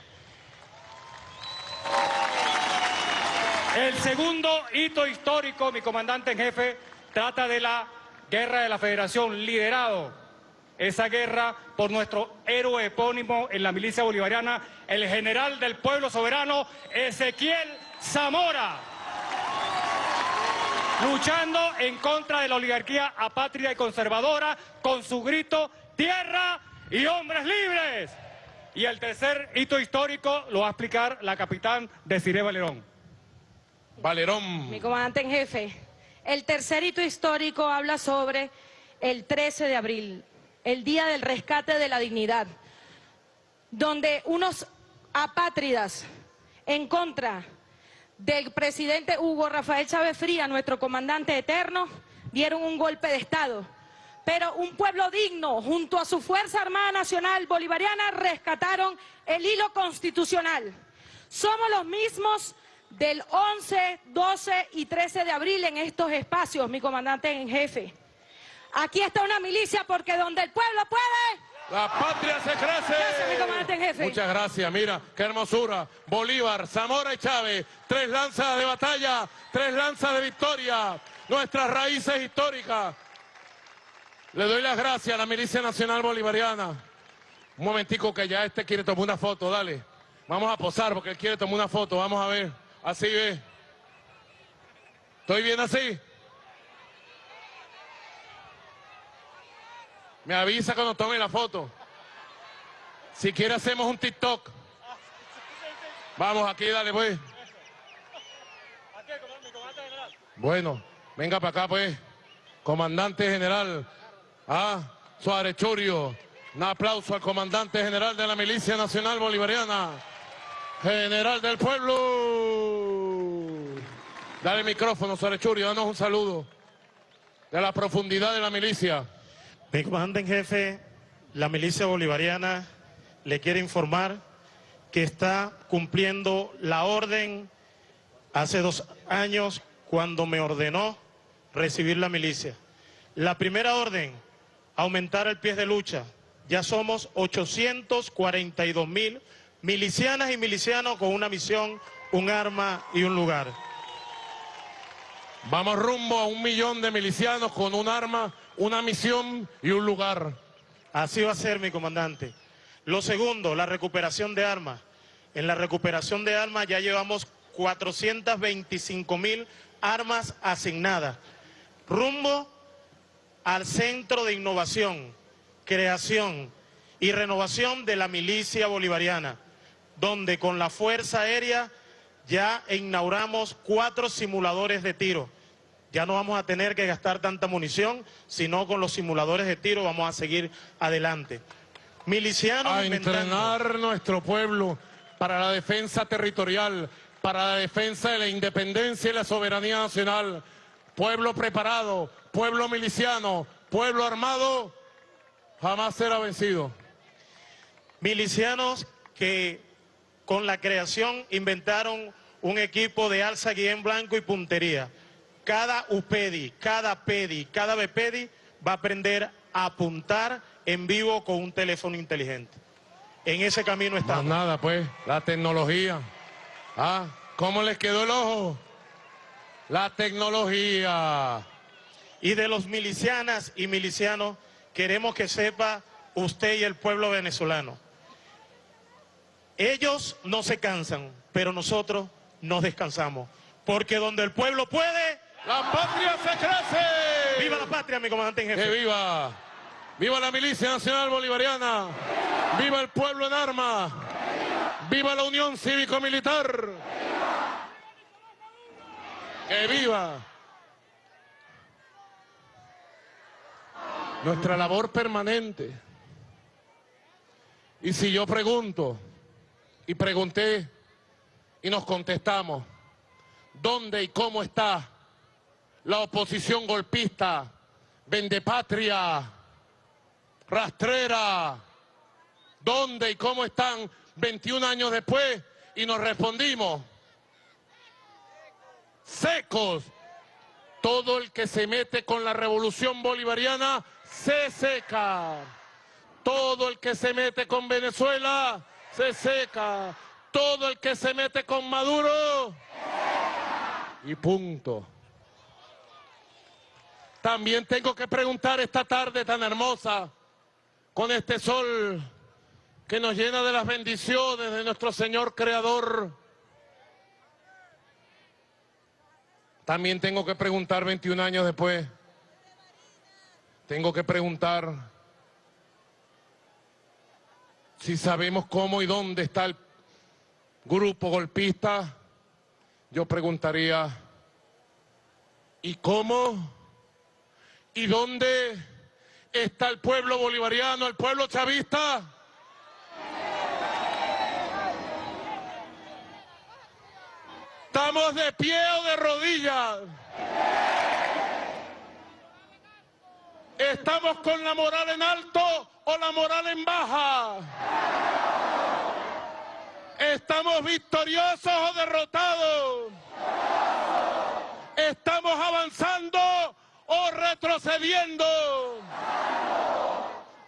El segundo hito histórico, mi comandante en jefe, trata de la guerra de la Federación, liderado esa guerra por nuestro héroe epónimo en la milicia bolivariana, el general del pueblo soberano, Ezequiel Zamora, luchando en contra de la oligarquía apátrida y conservadora con su grito tierra y hombres libres. Y el tercer hito histórico lo va a explicar la capitán Desiree Valerón.
Valerón.
Mi comandante en jefe. El tercer hito histórico habla sobre el 13 de abril, el Día del Rescate de la Dignidad, donde unos apátridas en contra del presidente Hugo Rafael Chávez Fría, nuestro comandante eterno, dieron un golpe de Estado. Pero un pueblo digno, junto a su Fuerza Armada Nacional Bolivariana, rescataron el hilo constitucional. Somos los mismos del 11, 12 y 13 de abril en estos espacios, mi comandante en jefe. Aquí está una milicia porque donde el pueblo puede...
La patria se crece.
Gracias, mi comandante en jefe.
Muchas gracias. Mira, qué hermosura. Bolívar, Zamora y Chávez. Tres lanzas de batalla, tres lanzas de victoria. Nuestras raíces históricas. Le doy las gracias a la Milicia Nacional Bolivariana. Un momentico que ya este quiere tomar una foto, dale. Vamos a posar porque él quiere tomar una foto, vamos a ver. Así ve. ¿Estoy bien así? Me avisa cuando tome la foto. Si quiere hacemos un TikTok. Vamos aquí, dale pues. Bueno, venga para acá pues. Comandante general. Ah, Suárez Churio. Un aplauso al comandante general de la Milicia Nacional Bolivariana. General del pueblo. Dale el micrófono, Suárez Churio, danos un saludo. De la profundidad de la milicia.
Mi comandante en jefe, la milicia bolivariana, le quiere informar que está cumpliendo la orden hace dos años cuando me ordenó recibir la milicia. La primera orden, aumentar el pie de lucha. Ya somos 842 mil milicianas y milicianos con una misión, un arma y un lugar.
Vamos rumbo a un millón de milicianos con un arma, una misión y un lugar.
Así va a ser, mi comandante. Lo segundo, la recuperación de armas. En la recuperación de armas ya llevamos 425 mil armas asignadas. Rumbo al Centro de Innovación, Creación y Renovación de la Milicia Bolivariana, donde con la Fuerza Aérea ya inauguramos cuatro simuladores de tiro. Ya no vamos a tener que gastar tanta munición, sino con los simuladores de tiro vamos a seguir adelante. Milicianos
A
inventando.
entrenar nuestro pueblo para la defensa territorial, para la defensa de la independencia y la soberanía nacional. Pueblo preparado, pueblo miliciano, pueblo armado, jamás será vencido.
Milicianos que con la creación inventaron un equipo de alza guía en blanco y puntería. Cada UPEDI, cada PEDI, cada BPEDI va a aprender a apuntar en vivo con un teléfono inteligente. En ese camino
Más
estamos.
nada, pues, la tecnología. Ah, ¿cómo les quedó el ojo? La tecnología.
Y de los milicianas y milicianos, queremos que sepa usted y el pueblo venezolano. Ellos no se cansan, pero nosotros nos descansamos. Porque donde el pueblo puede,
¡La patria se crece!
¡viva la patria, mi comandante en
¡Que
jefe!
viva! ¡Viva la milicia nacional bolivariana! ¡Viva el pueblo en armas! ¡Viva la unión cívico-militar! ¡Que viva! Nuestra labor permanente. Y si yo pregunto, y pregunté, y nos contestamos, ¿dónde y cómo está la oposición golpista, vendepatria, rastrera? ¿Dónde y cómo están 21 años después? Y nos respondimos, secos. Todo el que se mete con la revolución bolivariana se seca. Todo el que se mete con Venezuela se seca. Todo el que se mete con Maduro y punto. También tengo que preguntar esta tarde tan hermosa, con este sol que nos llena de las bendiciones de nuestro Señor Creador. También tengo que preguntar 21 años después, tengo que preguntar si sabemos cómo y dónde está el grupo golpista. Yo preguntaría, ¿y cómo? ¿Y dónde está el pueblo bolivariano, el pueblo chavista? ¿Estamos de pie o de rodillas? ¿Estamos con la moral en alto o la moral en baja? ¿Estamos victoriosos o derrotados? ¿Estamos avanzando retrocediendo?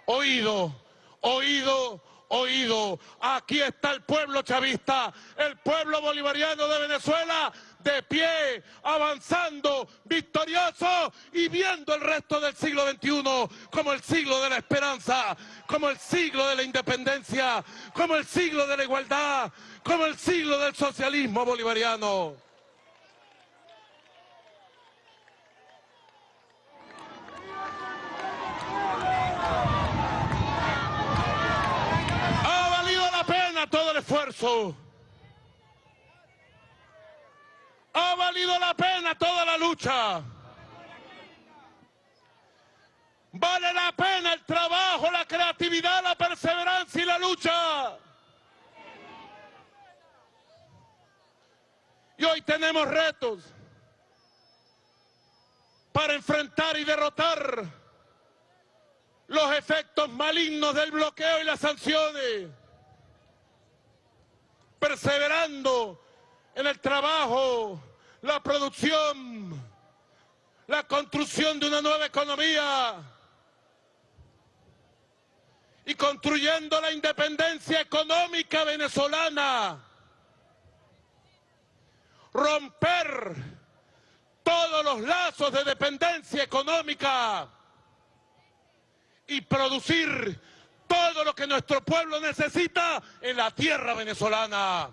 Oído, oído, oído. Aquí está el pueblo chavista, el pueblo bolivariano de Venezuela, de pie, avanzando, victorioso y viendo el resto del siglo XXI como el siglo de la esperanza, como el siglo de la independencia, como el siglo de la igualdad, como el siglo del socialismo bolivariano. Ha valido la pena Ha valido la pena toda la lucha. Vale la pena el trabajo, la creatividad, la perseverancia y la lucha. Y hoy tenemos retos para enfrentar y derrotar los efectos malignos del bloqueo y las sanciones, perseverando en el trabajo, la producción, la construcción de una nueva economía y construyendo la independencia económica venezolana. Romper todos los lazos de dependencia económica y producir todo lo que nuestro pueblo necesita en la tierra venezolana.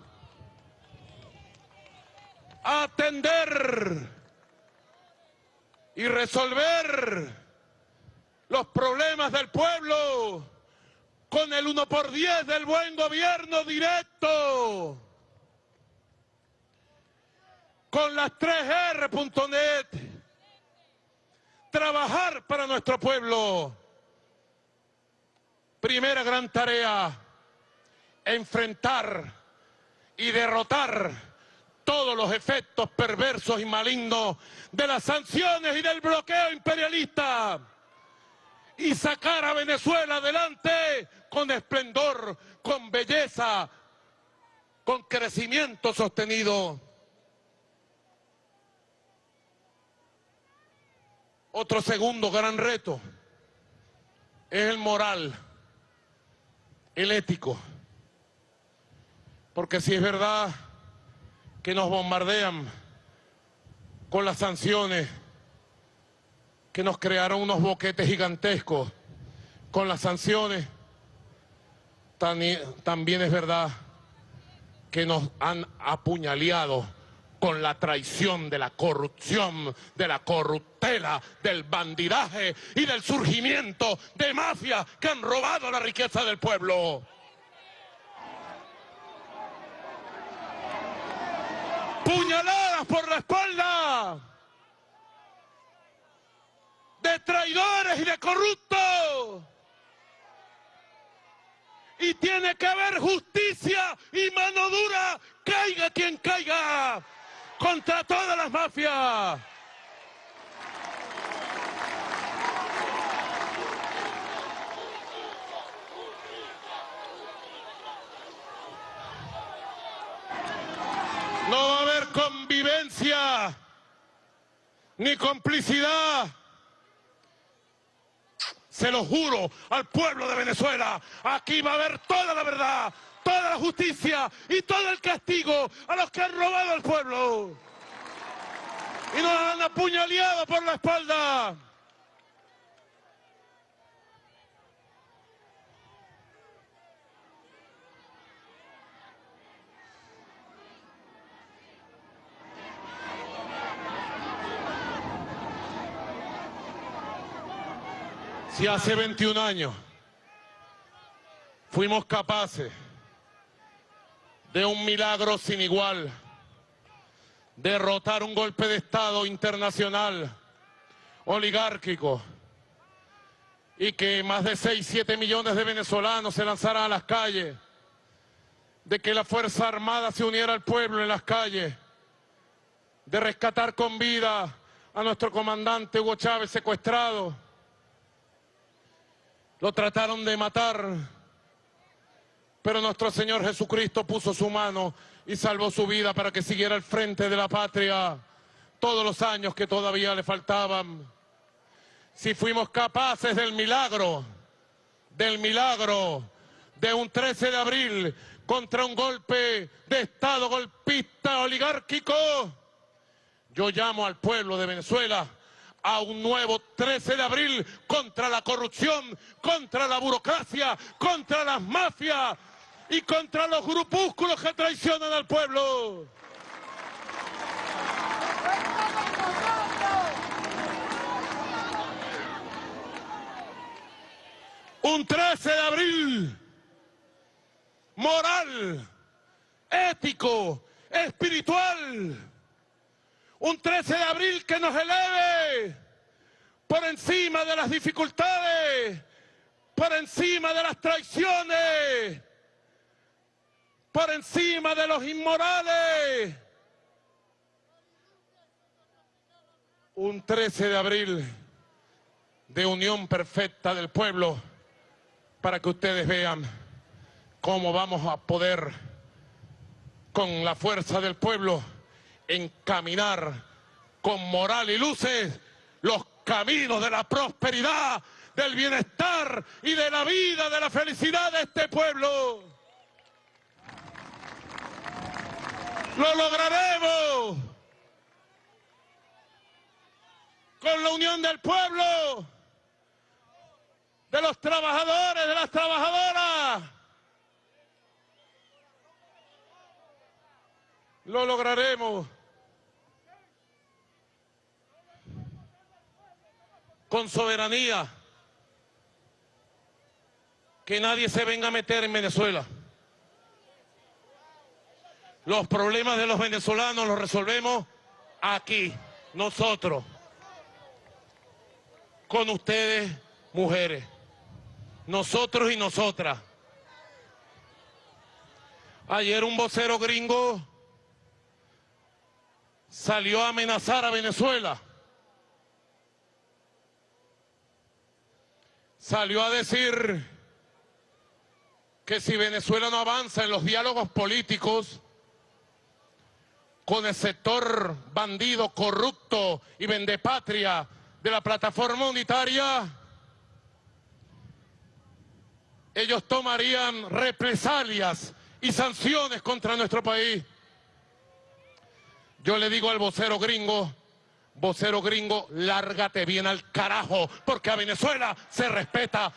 Atender y resolver los problemas del pueblo con el 1 por 10 del buen gobierno directo. Con las 3R.net. Trabajar para nuestro pueblo. Primera gran tarea, enfrentar y derrotar todos los efectos perversos y malignos de las sanciones y del bloqueo imperialista y sacar a Venezuela adelante con esplendor, con belleza, con crecimiento sostenido. Otro segundo gran reto es el moral, el ético. Porque si es verdad que nos bombardean con las sanciones, que nos crearon unos boquetes gigantescos con las sanciones, también es verdad que nos han apuñaleado con la traición de la corrupción, de la corruptela, del bandidaje y del surgimiento de mafias que han robado la riqueza del pueblo. Puñaladas por la espalda de traidores y de corruptos. Y tiene que haber justicia y mano dura, caiga quien caiga contra todas las mafias. No va a haber convivencia ni complicidad. Se lo juro al pueblo de Venezuela, aquí va a haber toda la verdad, toda la justicia y todo el castigo a los que han robado al pueblo. Y nos han apuñaleado por la espalda. Si hace 21 años fuimos capaces de un milagro sin igual, derrotar un golpe de Estado internacional, oligárquico, y que más de 6, 7 millones de venezolanos se lanzaran a las calles, de que la Fuerza Armada se uniera al pueblo en las calles, de rescatar con vida a nuestro comandante Hugo Chávez secuestrado. Lo trataron de matar, pero nuestro Señor Jesucristo puso su mano y salvó su vida para que siguiera al frente de la patria todos los años que todavía le faltaban. Si fuimos capaces del milagro, del milagro de un 13 de abril contra un golpe de Estado golpista oligárquico, Yo llamo al pueblo de Venezuela a un nuevo 13 de abril contra la corrupción, contra la burocracia, contra las mafias y contra los grupúsculos que traicionan al pueblo. Un 13 de abril moral, ético, espiritual. Un 13 de abril que nos eleve por encima de las dificultades, por encima de las traiciones, por encima de los inmorales. Un 13 de abril de unión perfecta del pueblo para que ustedes vean cómo vamos a poder, con la fuerza del pueblo, encaminar con moral y luces los caminos de la prosperidad, del bienestar y de la vida, de la felicidad de este pueblo. Lo lograremos con la unión del pueblo, de los trabajadores, de las trabajadoras. Lo lograremos. Con soberanía. Que nadie se venga a meter en Venezuela. Los problemas de los venezolanos los resolvemos aquí, nosotros. Con ustedes, mujeres. Nosotros y nosotras. Ayer un vocero gringo salió a amenazar a Venezuela. Salió a decir que si Venezuela no avanza en los diálogos políticos con el sector bandido, corrupto y vendepatria de la plataforma unitaria, ellos tomarían represalias y sanciones contra nuestro país. Yo le digo al vocero gringo, vocero gringo, lárgate bien al carajo, porque a Venezuela se respeta.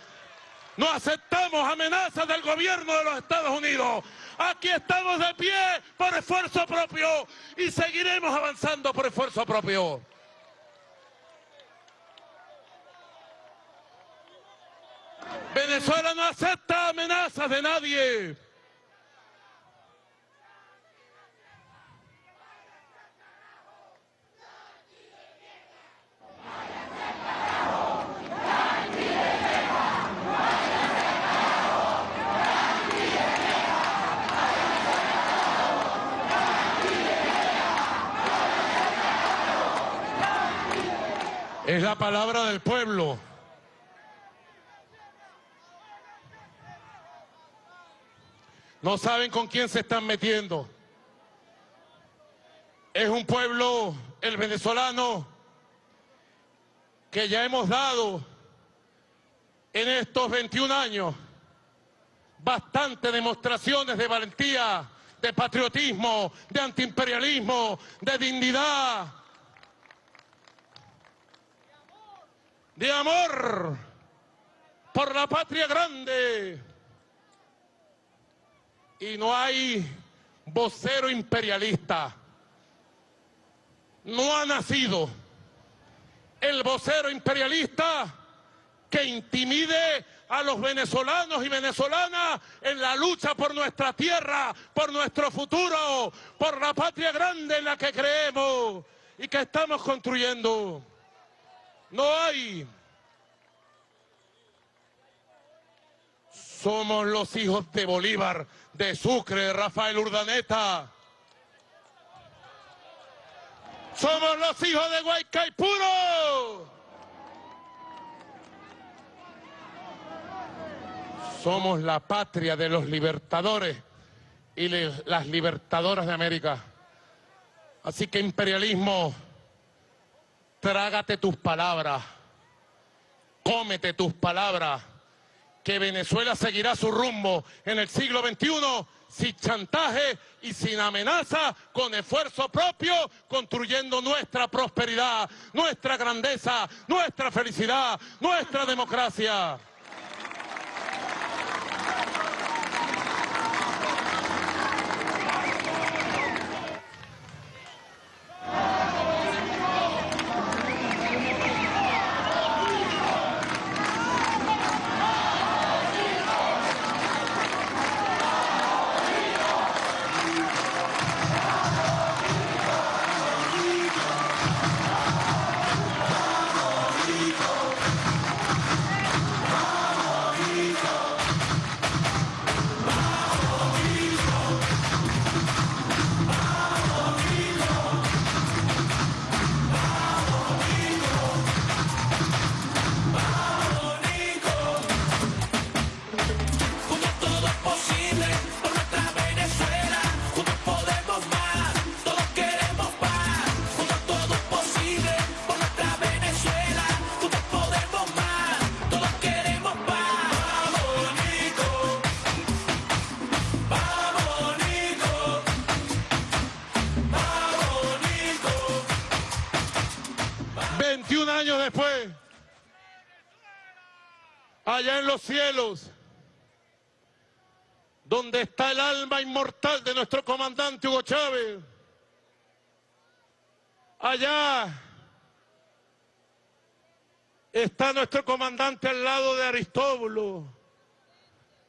No aceptamos amenazas del gobierno de los Estados Unidos. Aquí estamos de pie por esfuerzo propio y seguiremos avanzando por esfuerzo propio. Venezuela no acepta amenazas de nadie. Es la palabra del pueblo. No saben con quién se están metiendo. Es un pueblo, el venezolano, que ya hemos dado en estos 21 años bastantes demostraciones de valentía, de patriotismo, de antiimperialismo, de dignidad, de amor por la patria grande. Y no hay vocero imperialista. No ha nacido el vocero imperialista que intimide a los venezolanos y venezolanas en la lucha por nuestra tierra, por nuestro futuro, por la patria grande en la que creemos y que estamos construyendo. No hay. Somos los hijos de Bolívar, de Sucre, de Rafael Urdaneta. Somos los hijos de Guaycaipuro. Somos la patria de los libertadores y las libertadoras de América. Así que imperialismo Trágate tus palabras, cómete tus palabras, que Venezuela seguirá su rumbo en el siglo XXI sin chantaje y sin amenaza, con esfuerzo propio, construyendo nuestra prosperidad, nuestra grandeza, nuestra felicidad, nuestra democracia. Los cielos, donde está el alma inmortal de nuestro comandante Hugo Chávez, allá está nuestro comandante al lado de Aristóbulo,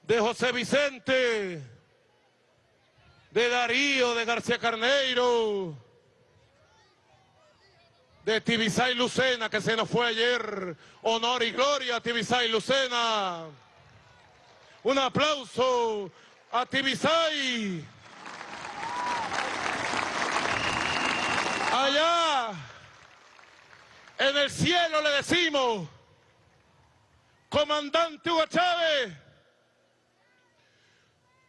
de José Vicente, de Darío, de García Carneiro, de Tibisay Lucena, que se nos fue ayer. Honor y gloria a Tibisay Lucena. Un aplauso a Tibisay. Allá, en el cielo le decimos, comandante Hugo Chávez,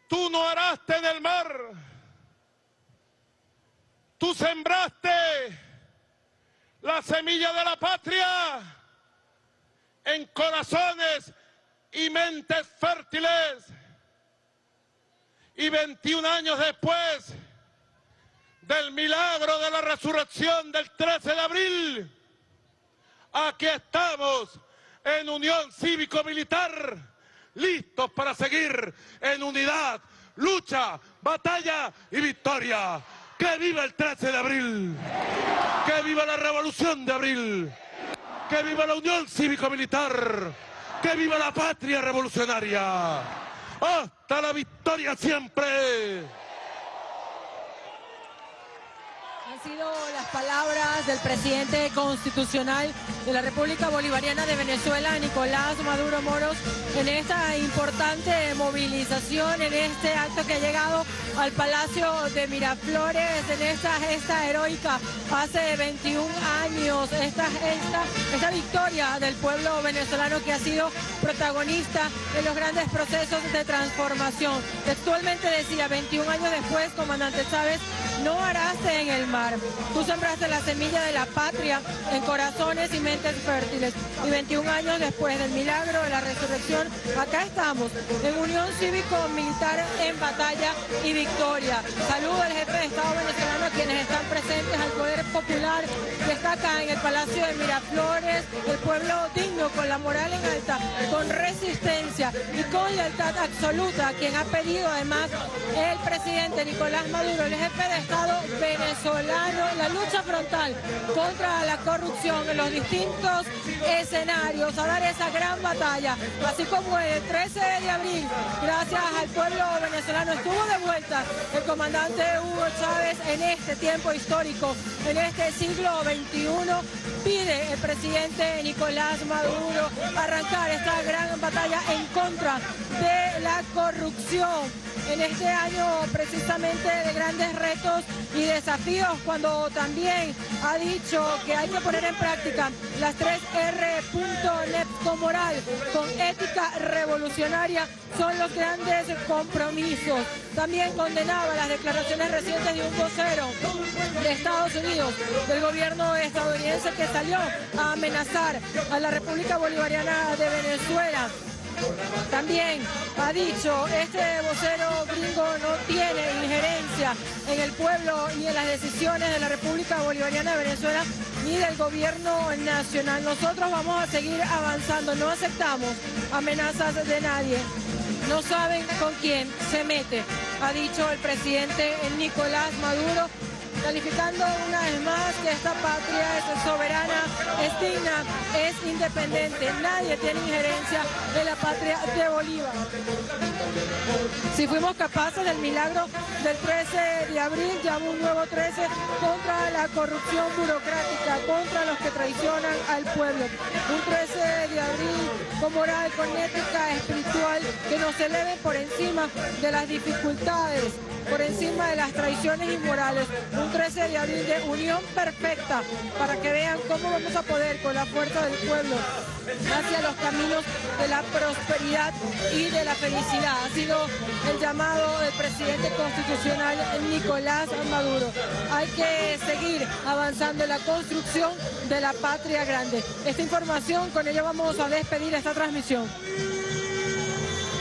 tú no araste en el mar, tú sembraste la semilla de la patria en corazones y mentes fértiles. Y 21 años después del milagro de la resurrección del 13 de abril, aquí estamos en unión cívico-militar, listos para seguir en unidad, lucha, batalla y victoria. ¡Que viva el 13 de abril! ¡Que viva la revolución de abril! ¡Que viva la unión cívico-militar! ¡Que viva la patria revolucionaria! ¡Hasta la victoria siempre!
Han las palabras del presidente constitucional de la República Bolivariana de Venezuela, Nicolás Maduro Moros, en esta importante movilización, en este acto que ha llegado al Palacio de Miraflores, en esta gesta heroica hace 21 años, esta, esta, esta victoria del pueblo venezolano que ha sido protagonista en los grandes procesos de transformación. Textualmente decía, 21 años después, comandante Chávez, no araste en el mar. Tú sembraste la semilla de la patria en corazones y mentes fértiles. Y 21 años después del milagro de la resurrección, acá estamos, en unión cívico-militar en batalla y victoria. Saludo al jefe de Estado venezolano a quienes están presentes, al poder popular que está acá en el Palacio de Miraflores, el pueblo digno, con la moral en alta, con resistencia y con lealtad absoluta, quien ha pedido además el presidente Nicolás Maduro, el jefe de Estado venezolano, la lucha frontal contra la corrupción en los distintos escenarios, a dar esa gran batalla, así como el 13 de abril, gracias al pueblo venezolano, estuvo de vuelta el comandante Hugo Chávez en este tiempo histórico, en este siglo XXI, pide el presidente Nicolás Maduro arrancar esta gran batalla en contra de la corrupción en este año precisamente de grandes retos y desafíos cuando también ha dicho que hay que poner en práctica las tres R. con moral, con ética revolucionaria, son los grandes compromisos. También condenaba las declaraciones recientes de un vocero de Estados Unidos, del gobierno estadounidense que salió a amenazar a la República Bolivariana de Venezuela También ha dicho, este vocero gringo no tiene injerencia en el pueblo ni en las decisiones de la República Bolivariana de Venezuela ni del gobierno nacional. Nosotros vamos a seguir avanzando, no aceptamos amenazas de nadie. No saben con quién se mete, ha dicho el presidente Nicolás Maduro calificando una vez más que esta patria es soberana, es digna, es independiente. Nadie tiene injerencia de la patria de Bolívar. Si fuimos capaces del milagro del 13 de abril, ya un nuevo 13 contra la corrupción burocrática, contra los que traicionan al pueblo. Un 13 de abril con moral, con ética espiritual, que nos eleve por encima de las dificultades, por encima de las traiciones inmorales. 13 de abril de unión perfecta para que vean cómo vamos a poder con la fuerza del pueblo hacia los caminos de la prosperidad y de la felicidad. Ha sido el llamado del presidente constitucional Nicolás Maduro. Hay que seguir avanzando en la construcción de la patria grande. Esta información, con ella vamos a despedir esta transmisión.